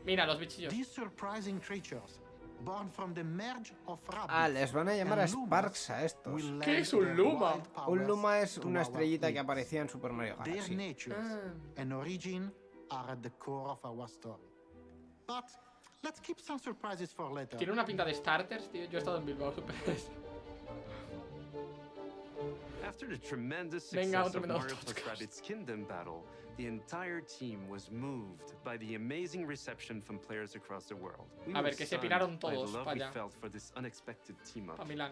Mira, los bichillos. These surprising creatures, born from the merge of Rabbids Ah, les van a llamar a Sparks a estos. ¿Qué es un Luma? Un Luma es una estrellita que aparecía en Super Mario Their Galaxy. natures Ah. and origin are at the core of our story. But let's keep some surprises for later. Tiene una pinta de starters, tío. Yo he estado en Bilbao Super. *laughs* After the tremendous Venga, otro of menos Mario plus podcast. Rabbids Kingdom battle, the entire team was moved by the amazing reception from players across the world. We A were ver, que se stunned piraron by the todos love we allá. felt for this unexpected team up. Pa' Milán.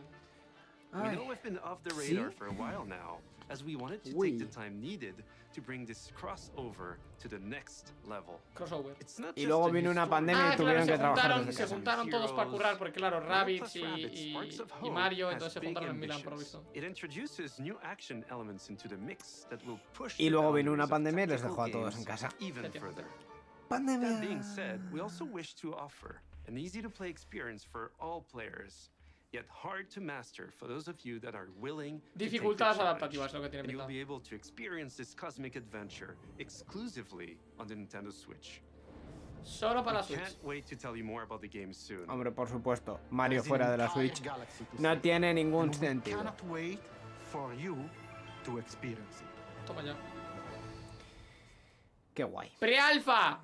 We know we've been off the ¿Sí? radar for a while now, as we wanted to Uy. take the time needed to bring this crossover to the next level. Crossover. It's not Y just luego vino una pandemia Ah, y claro, tuvieron se que trabajar juntaron, se juntaron todos para currar, porque claro, Rabbids y, Mario, entonces se juntaron en Milán, por visto. It introduces new action elements into the mix that will push Y luego vino una pandemia y les dejó a todos en casa. Even Efectivamente. further. Pandemia. That being said, we also wish to offer an easy to play experience for all players, yet hard to master for those of you that are willing to take the Dificultades adaptativas, lo que tiene you'll be able to experience this cosmic adventure exclusively on the Nintendo Switch. Solo para Switch. can't wait to tell you more about the game soon. Hombre, por supuesto, Mario fuera de la Switch no tiene ningún sentido. cannot wait for you to experience it. Toma ya. Qué guay. ¡Pre-alfa!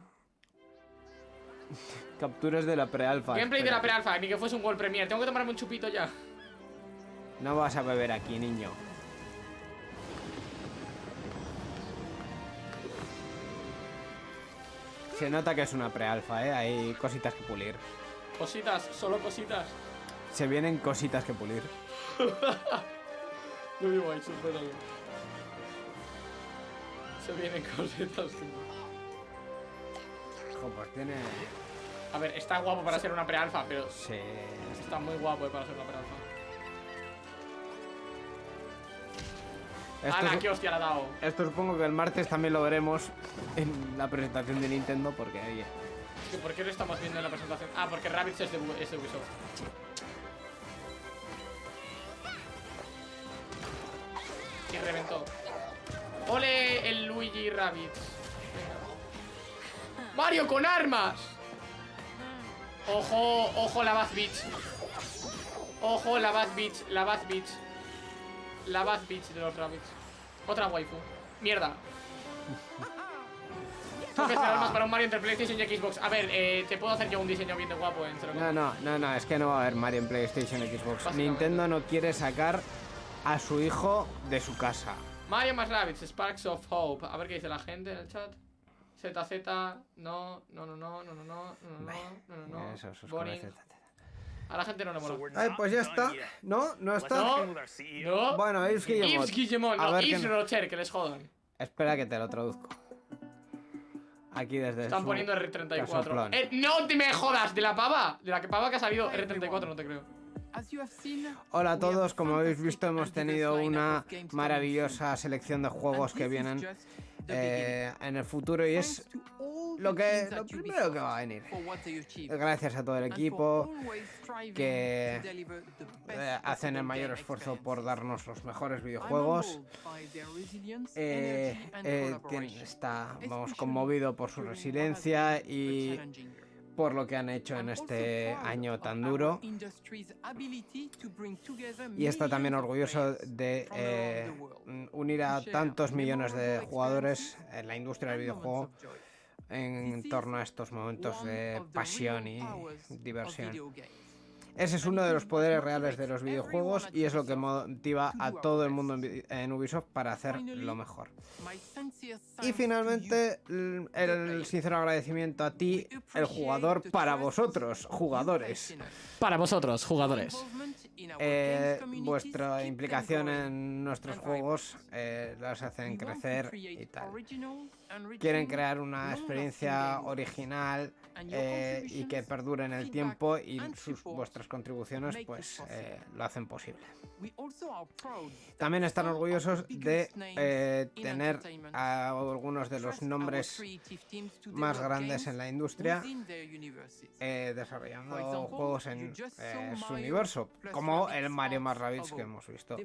*laughs* Capturas de la pre-alfa. Gameplay de la pre-alfa, ni que fuese un World Premier. Tengo que tomarme un chupito ya. No vas a beber aquí, niño. Se nota que es una pre-alfa, ¿eh? Hay cositas que pulir. Cositas, solo cositas. Se vienen cositas que pulir. *laughs* Supéralo. Se vienen cositas. que- Pues tiene... A ver, está guapo para ser una pre-alfa, pero Sí. está muy guapo eh, para ser una pre-alfa. Esto, ¡Hala, qué hostia le ha dado! esto supongo que el martes también lo veremos en la presentación de Nintendo porque ¿Que ¿Por qué lo estamos viendo en la presentación? Ah, porque Rabbids es de, es de Ubisoft. Y reventó. ¡Ole el Luigi Rabbids! ¡Mario con armas! Ojo, ojo la Bath Beach. Ojo la Bath Beach, la Bath Beach. La Bath Beach de los Rabbids. Otra waifu. Mierda. *laughs* Tengo que hacer armas para un Mario entre PlayStation y Xbox. A ver, eh, te puedo hacer yo un diseño bien de guapo en cero No, no, no, no, es que no va a haber Mario en PlayStation y Xbox. Nintendo no quiere sacar a su hijo de su casa. Mario más Rabbids, Sparks of Hope. A ver qué dice la gente en el chat. ZZ, no, no, no, no, no, no, no, no, no, no, no, no. Eso, sus Boring. A la gente no le mola. Ay, pues ya está. ¿No? ¿No está? No, no. Bueno, Yves Guillemot. Yves Guillemot, A no, ver Yves Rocher, que les jodan. Espera que te lo traduzco. Aquí desde Están su poniendo R34. casoplón. Eh, no te me jodas, de la pava. De la que pava que ha salido R34, no te creo. Hola a todos, como habéis visto hemos tenido una maravillosa selección de juegos que vienen eh, en el futuro y es lo que lo primero que va a venir. Gracias a todo el equipo que eh, hacen el mayor esfuerzo por darnos los mejores videojuegos. Eh, eh, está, vamos, conmovido por su resiliencia y por lo que han hecho en este año tan duro. Y está también orgulloso de eh, mm, unir a tantos millones de jugadores en la industria del videojuego en torno a estos momentos de pasión y diversión. Ese es uno de los poderes reales de los videojuegos y es lo que motiva a todo el mundo en Ubisoft para hacer lo mejor. Y finalmente, el sincero agradecimiento a ti, el jugador, para vosotros, jugadores. Para vosotros, jugadores. Eh, vuestra implicación en nuestros juegos eh, los hacen crecer y tal. Quieren crear una experiencia original eh, y que perdure en el tiempo y sus, vuestras contribuciones pues eh, lo hacen posible. También están orgullosos de eh, tener a algunos de los nombres más grandes en la industria desarrollando juegos en su universo, como el Mario más Rabbids que hemos visto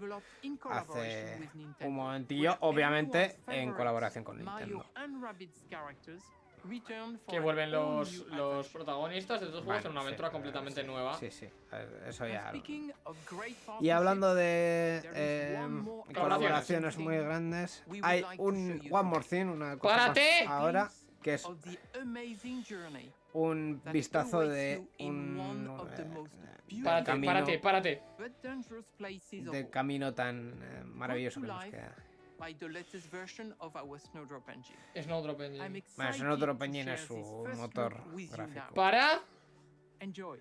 hace un momentillo, obviamente en colaboración con Nintendo. Que vuelven los, los protagonistas de estos juegos Bueno, en una sí, aventura eh, completamente sí, nueva. Sí, sí, eh, eso ya. Y hablando de eh, colaboraciones muy grandes, hay un One More Thing, una cosa más ¡Párate! ahora, que es un vistazo de un eh, Párate, camino- párate, párate. del camino tan eh, maravilloso que nos queda. Snowdrop Engine. Bueno, es otro Peñín es su motor gráfico. Para. Enjoy.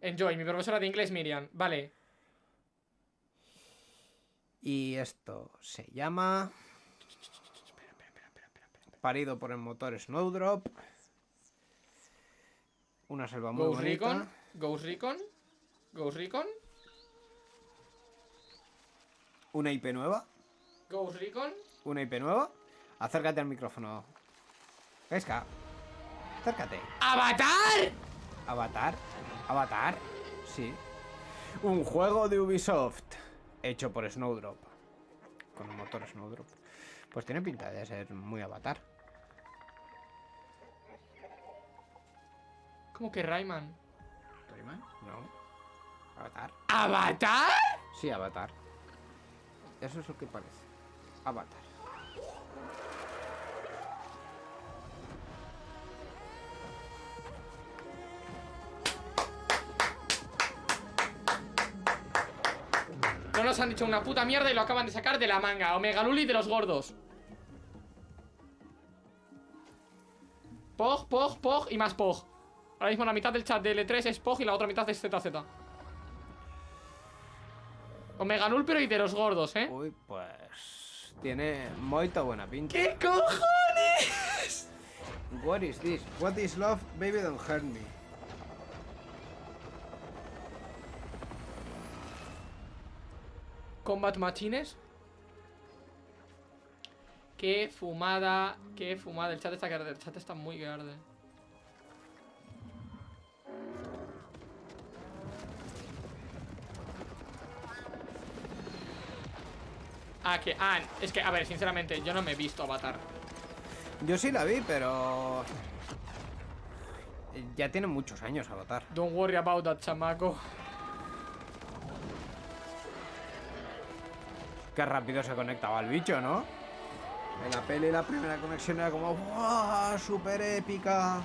Enjoy, mi profesora de inglés Miriam. Vale. Y esto se llama. Parido por el motor Snowdrop. Una selva muy Ghost bonita. Recon. Ghost Recon. Ghost Recon. Una IP nueva. Ghost Recon. Una IP nueva. Acércate al micrófono. Pesca. Acércate. ¡Avatar! Avatar. Avatar. Sí. Un juego de Ubisoft. Hecho por Snowdrop. Con el motor Snowdrop. Pues tiene pinta de ser muy avatar. ¿Cómo que Rayman? ¿Rayman? No. Avatar. ¿Avatar? Sí, Avatar. Eso es lo que parece. Avatar. No nos han dicho una puta mierda y lo acaban de sacar de la manga. Omega Luli de los gordos. Pog, Pog, Pog y más Pog. Ahora mismo la mitad del chat de L3 es Pog y la otra mitad es ZZ. Omega Null, pero y de los gordos, ¿eh? Uy, pues. Tiene moita buena pinta. ¿Qué cojones? What is this? What is love? Baby don't hurt me. Combat Machines. Qué fumada, qué fumada. El chat está que arde, el chat está muy que arde. Ah, que. Ah, es que, a ver, sinceramente, yo no me he visto Avatar. Yo sí la vi, pero... Ya tiene muchos años Avatar. Don't worry about that, chamaco. Qué rápido se conectaba el bicho, ¿no? En la peli la primera conexión era como ¡Wow! ¡Súper épica!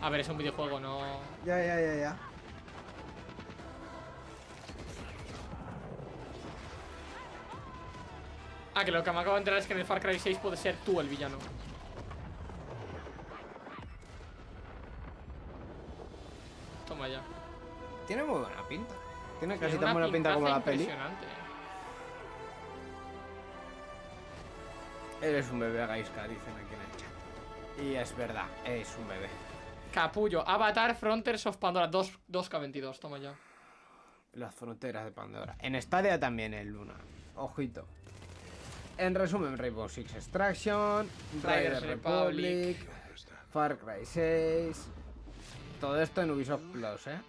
A ver, es un videojuego, no. Ya, ya, ya, ya. Ah, que lo que me acabo de enterar es que en el Far Cry 6 puede ser tú el villano. Toma ya. Tiene muy buena pinta. Tiene casi tan buena pinta como la peli. Eres un bebé, Gaiska, dicen aquí en el chat. Y es verdad, es un bebé. Capullo, Avatar, Frontiers of Pandora, 2, 2K22, toma ya. Las fronteras de Pandora. En Stadia también el Luna. Ojito. En resumen, Rainbow Six Extraction, Riders Republic, Far Cry 6. Todo esto en Ubisoft Plus, ¿eh?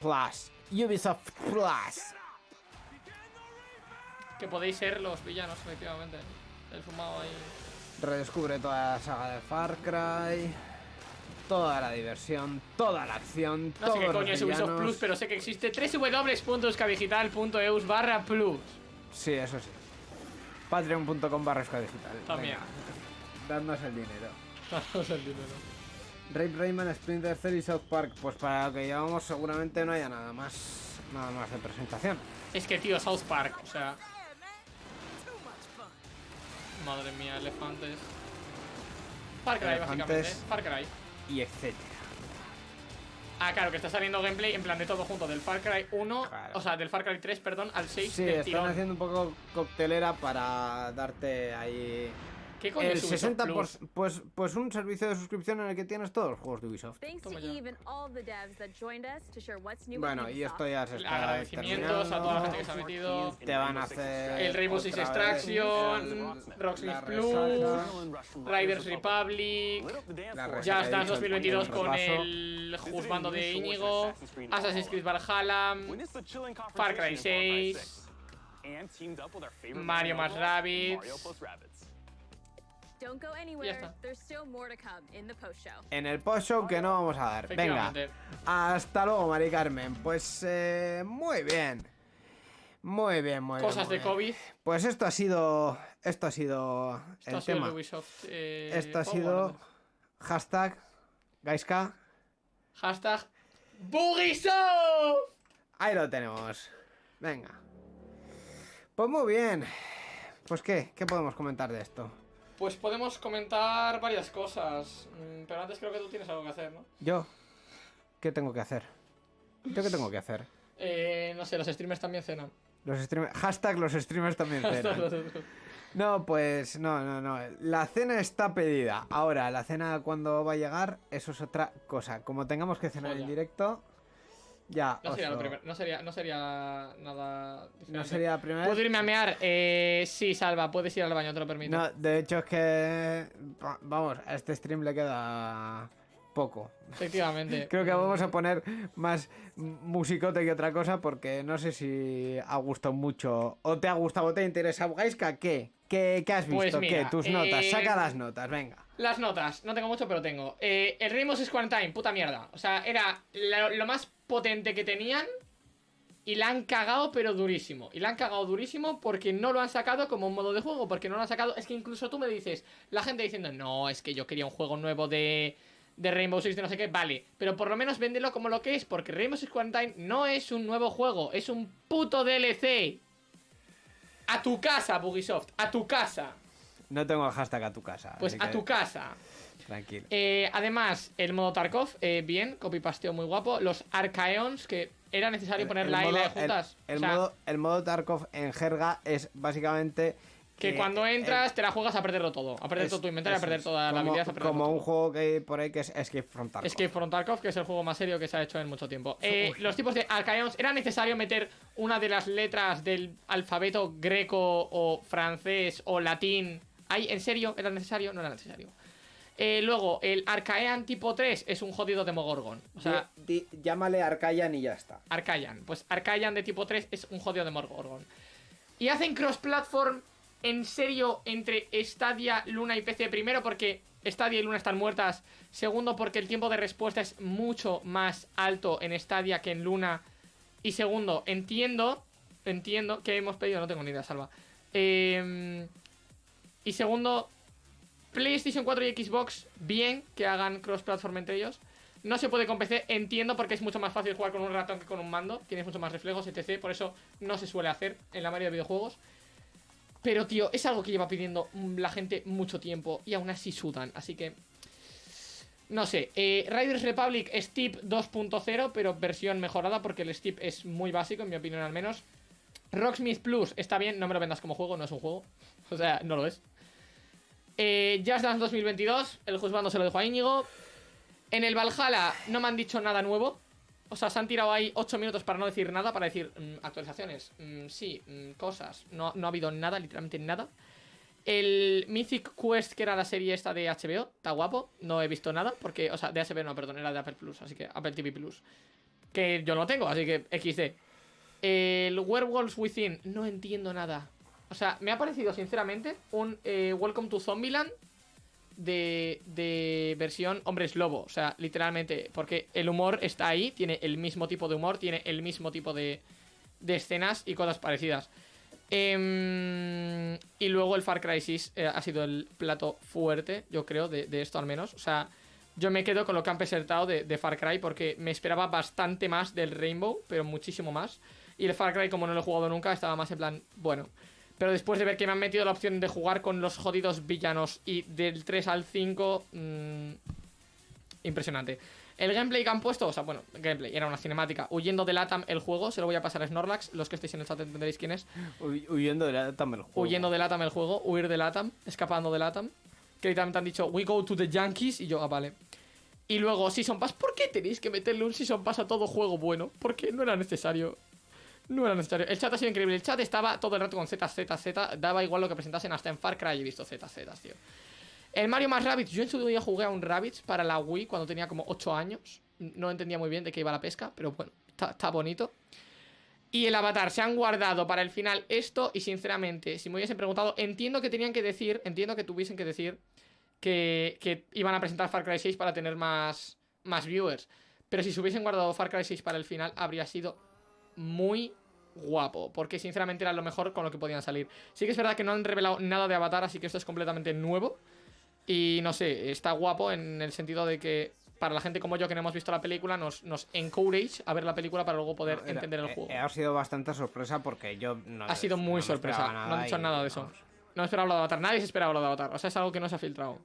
Plus. Ubisoft Plus. Que podéis ser los villanos, efectivamente. El fumado ahí. Redescubre toda la saga de Far Cry. Toda la diversión, toda la acción, No sé qué coño es Ubisoft. Plus, pero sé que existe www.euskavigital.eus barra plus. Sí, eso sí. Patreon.com barra digital. También. Dadnos el dinero. Danos el dinero. Rape Rayman, Splinter Cell y South Park. Pues para lo que llevamos seguramente no haya nada más. Nada más de presentación. Es que, tío, South Park, o sea. Madre mía, elefantes. Far Cry, básicamente. Elefantes. Far Cry. Y etcétera. Ah, claro, que está saliendo gameplay en plan de todo junto, del Far Cry 1, o sea, del Far Cry 3, perdón, al 6 Sí, del están tirón. haciendo un poco coctelera para darte ahí. ¿Qué coño el es Ubisoft 60 Plus? pues, pues un servicio de suscripción en el que tienes todos los juegos de Ubisoft. Thanks to Eve and all the devs that joined us to share what's new Bueno, y esto ya se está Agradecimientos a toda la gente que se ha metido. Te van a hacer El Rainbow Six Extraction, Rocksmith Plus. Riders Republic, Just Dance dicho, 2022 el con el juzgando de Íñigo, Assassin's Creed Valhalla, Far Cry 6, Mario más Rabbids. Don't go Ya anywhere. está. There's still more to come in the post show. En el post-show que no vamos a dar. Venga. Hasta luego, Mari Carmen. Pues eh, muy bien. Muy bien, muy bien. Cosas de bien. COVID. Pues esto ha sido. Esto ha sido Esto el ha sido el tema. Ubisoft. eh, esto ha sido. Hashtag. Gaiska. Hashtag Bugisoft. Ahí lo tenemos. Venga. Pues muy bien. Pues qué, ¿qué podemos comentar de esto? Pues podemos comentar varias cosas. mm, Pero antes creo que tú tienes algo que hacer, ¿no? Yo. ¿Qué tengo que hacer? ¿Yo qué tengo que hacer? Eh, no sé, los streamers también cenan. Los streamers. Hashtag los streamers también *laughs* cenan. No, pues no, no, no. La cena está pedida. Ahora, la cena cuando va a llegar, eso es otra cosa. Como tengamos que cenar en directo, ya. No sería, lo primer- no, sería, no sería nada diferente. No sería la primera ¿Puedo irme a mear? Eh, sí, Salva, puedes ir al baño, te lo permito. No, de hecho es que. va- Vamos, a este stream le queda poco. Efectivamente. *laughs* Creo que vamos a poner más musicote que otra cosa porque no sé si ha gustado mucho o te ha gustado o te interesa. Gaiska, ¿qué? ¿Qué, qué has visto? Pues mira, ¿Qué? Tus notas. eh, Saca las notas, venga. Las notas, no tengo mucho, pero tengo. Eh, el Rainbow Six Quarantine, puta mierda. O sea, era lo, lo más potente que tenían. Y la han cagado, pero durísimo. Y la han cagado durísimo porque no lo han sacado como un modo de juego. Porque no lo han sacado. Es que incluso tú me dices, la gente diciendo, no, es que yo quería un juego nuevo de, de Rainbow Six de no sé qué. Vale, pero por lo menos véndelo como lo que es. Porque Rainbow Six Quarantine no es un nuevo juego, es un puto DLC. A tu casa, Bugisoft, a tu casa. No tengo el hashtag a tu casa. Pues a que tu casa. Tranquilo. Eh, además, el modo Tarkov, eh, bien, copy-pasteo muy guapo. Los Archaeons, que era necesario poner la I y la modo- juntas. El, o sea, modo, el modo Tarkov en jerga es básicamente. que eh, cuando eh, entras te la juegas a perderlo todo. A perder es- todo tu inventario, a perder es. toda la habilidad, a Como todo. un juego que hay por ahí que es Escape from Tarkov. Escape from Tarkov, que es el juego más serio que se ha hecho en mucho tiempo. Eh, los tipos de Archaeons, ¿era necesario meter una de las letras del alfabeto greco o francés o latín? ¿Ahí, ¿En serio? ¿Era necesario? No era necesario. Eh, luego, el Archaean tipo 3 es un jodido Demogorgon. O sea, Di- di- llámale Arcayan y ya está. Arcayan. Pues Arcayan de tipo 3 es un jodido Demogorgon. Y hacen cross-platform en serio entre Stadia, Luna y PC. Primero porque Stadia y Luna están muertas. Segundo porque el tiempo de respuesta es mucho más alto en Stadia que en Luna. Y segundo, entiendo, entiendo que hemos pedido, no tengo ni idea, salva. Eh, y segundo, PlayStation 4 y Xbox, bien que hagan cross-platform entre ellos. No se puede con PC, entiendo porque es mucho más fácil jugar con un ratón que con un mando. Tienes mucho más reflejos, etc. Por eso no se suele hacer en la mayoría de videojuegos. Pero, tío, es algo que lleva pidiendo la gente mucho tiempo y aún así sudan. Así que... No sé, eh, Riders Republic Steep 2.0, pero versión mejorada porque el Steep es muy básico, en mi opinión al menos. Rocksmith Plus está bien, no me lo vendas como juego, no es un juego. *laughs* O sea, no lo es. Eh, Just Dance 2022, el juzgando se lo dejo a Íñigo. En el Valhalla no me han dicho nada nuevo. O sea, se han tirado ahí 8 minutos para no decir nada, para decir mm, actualizaciones, mm, sí, mm, cosas. No, no ha habido nada, literalmente nada. El Mythic Quest, que era la serie esta de HBO, está guapo. No he visto nada, porque, o sea, de HBO no, perdón, era de Apple Plus, así que Apple TV Plus. Que yo no tengo, así que XD. El Werewolves Within, no entiendo nada. O sea, me ha parecido, sinceramente, un eh, Welcome to Zombieland de, de versión hombres lobo. O sea, literalmente, porque el humor está ahí, tiene el mismo tipo de humor, tiene el mismo tipo de, de escenas y cosas parecidas. Em, y luego el Far Cry 6 eh, ha sido el plato fuerte, yo creo, de, esto al menos. O sea, yo me quedo con lo que han presentado de, Far Cry porque me esperaba bastante más del Rainbow, pero muchísimo más. Y el Far Cry, como no lo he jugado nunca, estaba más en plan, bueno. Pero después de ver que me han metido la opción de jugar con los jodidos villanos y del 3 al 5, mmm, impresionante. El gameplay que han puesto, o sea, bueno, gameplay, era una cinemática. Huyendo de Latam el juego, se lo voy a pasar a Snorlax. Los que estéis en el chat entenderéis quién es. huyendo de Latam el juego. Huyendo de Latam el juego, huir de Latam, escapando de Latam. Que literalmente han dicho, we go to the Yankees. Y yo, ah, vale. Y luego, Season Pass, ¿por qué tenéis que meterle un Season Pass a todo juego bueno? Porque no era necesario. No era necesario. El chat ha sido increíble. El chat estaba todo el rato con Z, Z, Z. Daba igual lo que presentasen hasta en Far Cry he visto Z, Z, tío. El Mario más Rabbids. Yo en su día jugué a un Rabbids para la Wii cuando tenía como 8 años. No entendía muy bien de qué iba la pesca, pero bueno, está, bonito. Y el Avatar, se han guardado para el final esto y sinceramente, si me hubiesen preguntado, entiendo que tenían que decir, entiendo que tuviesen que decir que, que iban a presentar Far Cry 6 para tener más, más viewers. Pero si se hubiesen guardado Far Cry 6 para el final, habría sido muy guapo, porque sinceramente era lo mejor con lo que podían salir. Sí que es verdad que no han revelado nada de Avatar, así que esto es completamente nuevo. Y no sé, está guapo en el sentido de que para la gente como yo que no hemos visto la película nos, nos encourage a ver la película para luego poder No, era- entender el eh, juego. eh, ha sido bastante sorpresa porque yo no ha sido muy no sorpresa, no han dicho nada de eso. vamos. No esperaba lo de Avatar, nadie se esperaba lo de Avatar, o sea, es algo que no se ha filtrado.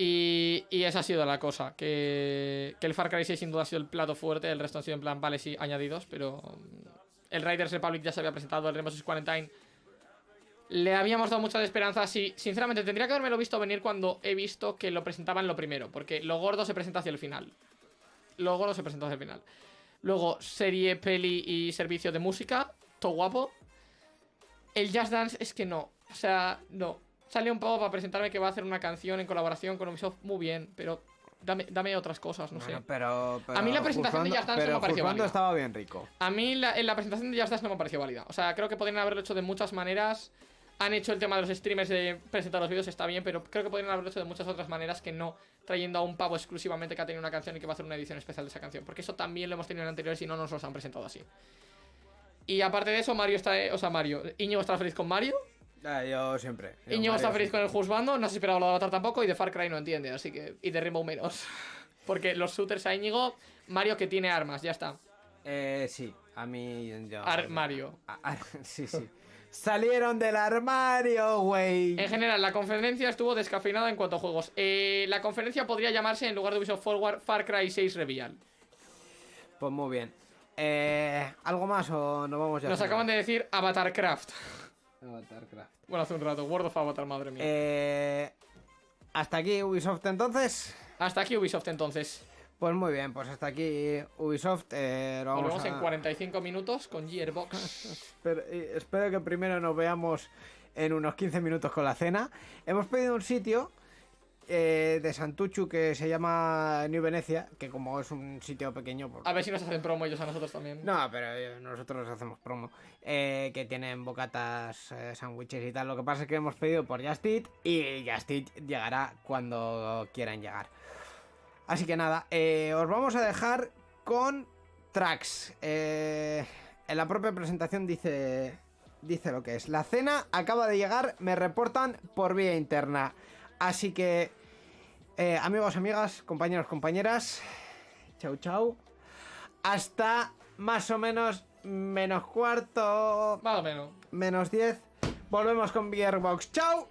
Y, y esa ha sido la cosa, que, el Far Cry 6 sin duda ha sido el plato fuerte, el resto han sido en plan, vale, sí, añadidos, pero mm, el Riders Republic ya se había presentado, el Rainbow Six Quarantine le habíamos dado muchas esperanzas y sinceramente tendría que haberme lo visto venir cuando he visto que lo presentaban lo primero, porque lo gordo se presenta hacia el final. Lo gordo se presenta hacia el final. Luego, serie, peli y servicio de música, todo guapo. El Just Dance es que no, o sea, no. Salió un poco para presentarme que va a hacer una canción en colaboración con Ubisoft, muy bien, pero dame, dame otras cosas, no Bueno, sé. pero, A mí la presentación de Just Dance no pero me pareció válida. estaba bien rico. A mí la, en la presentación de Just Dance no me pareció válida. O sea, creo que podrían haberlo hecho de muchas maneras. Han hecho el tema de los streamers de presentar los vídeos, está bien, pero creo que podrían haberlo hecho de muchas otras maneras que no trayendo a un pavo exclusivamente que ha tenido una canción y que va a hacer una edición especial de esa canción. Porque eso también lo hemos tenido en anteriores y no nos los han presentado así. Y aparte de eso, Mario está. O sea, Mario. Íñigo está feliz con Mario. Ah, yo siempre. yo Íñigo está feliz con el Juzbando. No se esperaba lo de Avatar tampoco. Y de Far Cry no entiende, así que. Y de Rainbow menos. *laughs* Porque los shooters a Íñigo. Mario que tiene armas, ya está. Eh, sí, a mí yo... Ar- Mario. *laughs* Sí, sí. Salieron del armario, güey. En general, la conferencia estuvo descafeinada en cuanto a juegos. Eh, la conferencia podría llamarse, en lugar de Ubisoft Forward, Far Cry 6 Reveal. Pues muy bien. Eh, ¿Algo más o nos vamos ya? Nos acaban de decir Avatarcraft. Avatarcraft. Bueno, hace un rato. World of Avatar, madre mía. Eh, hasta aquí Ubisoft entonces. Hasta aquí Ubisoft entonces. Pues muy bien, pues hasta aquí Ubisoft. Eh, vamos Volvemos a- en 45 minutos con Gearbox. *laughs* Espero, eh, espero que primero nos veamos en unos 15 minutos con la cena. Hemos pedido un sitio eh, de Santuchu que se llama New Venecia, que como es un sitio pequeño, pues... A ver si nos hacen promo ellos a nosotros también. No, pero eh, nosotros hacemos promo. eh, que tienen bocatas, eh, sándwiches y tal. Lo que pasa es que hemos pedido por Just Eat y Just Eat llegará cuando quieran llegar. Así que nada, os vamos a dejar con tracks. En la propia presentación dice, dice lo que es. La cena acaba de llegar, me reportan por vía interna. Así que, eh, amigos, amigas, compañeros, compañeras, chau, chau. Hasta más o menos menos cuarto. Más o menos. Menos 10. Volvemos con Gearbox. ¡Chao!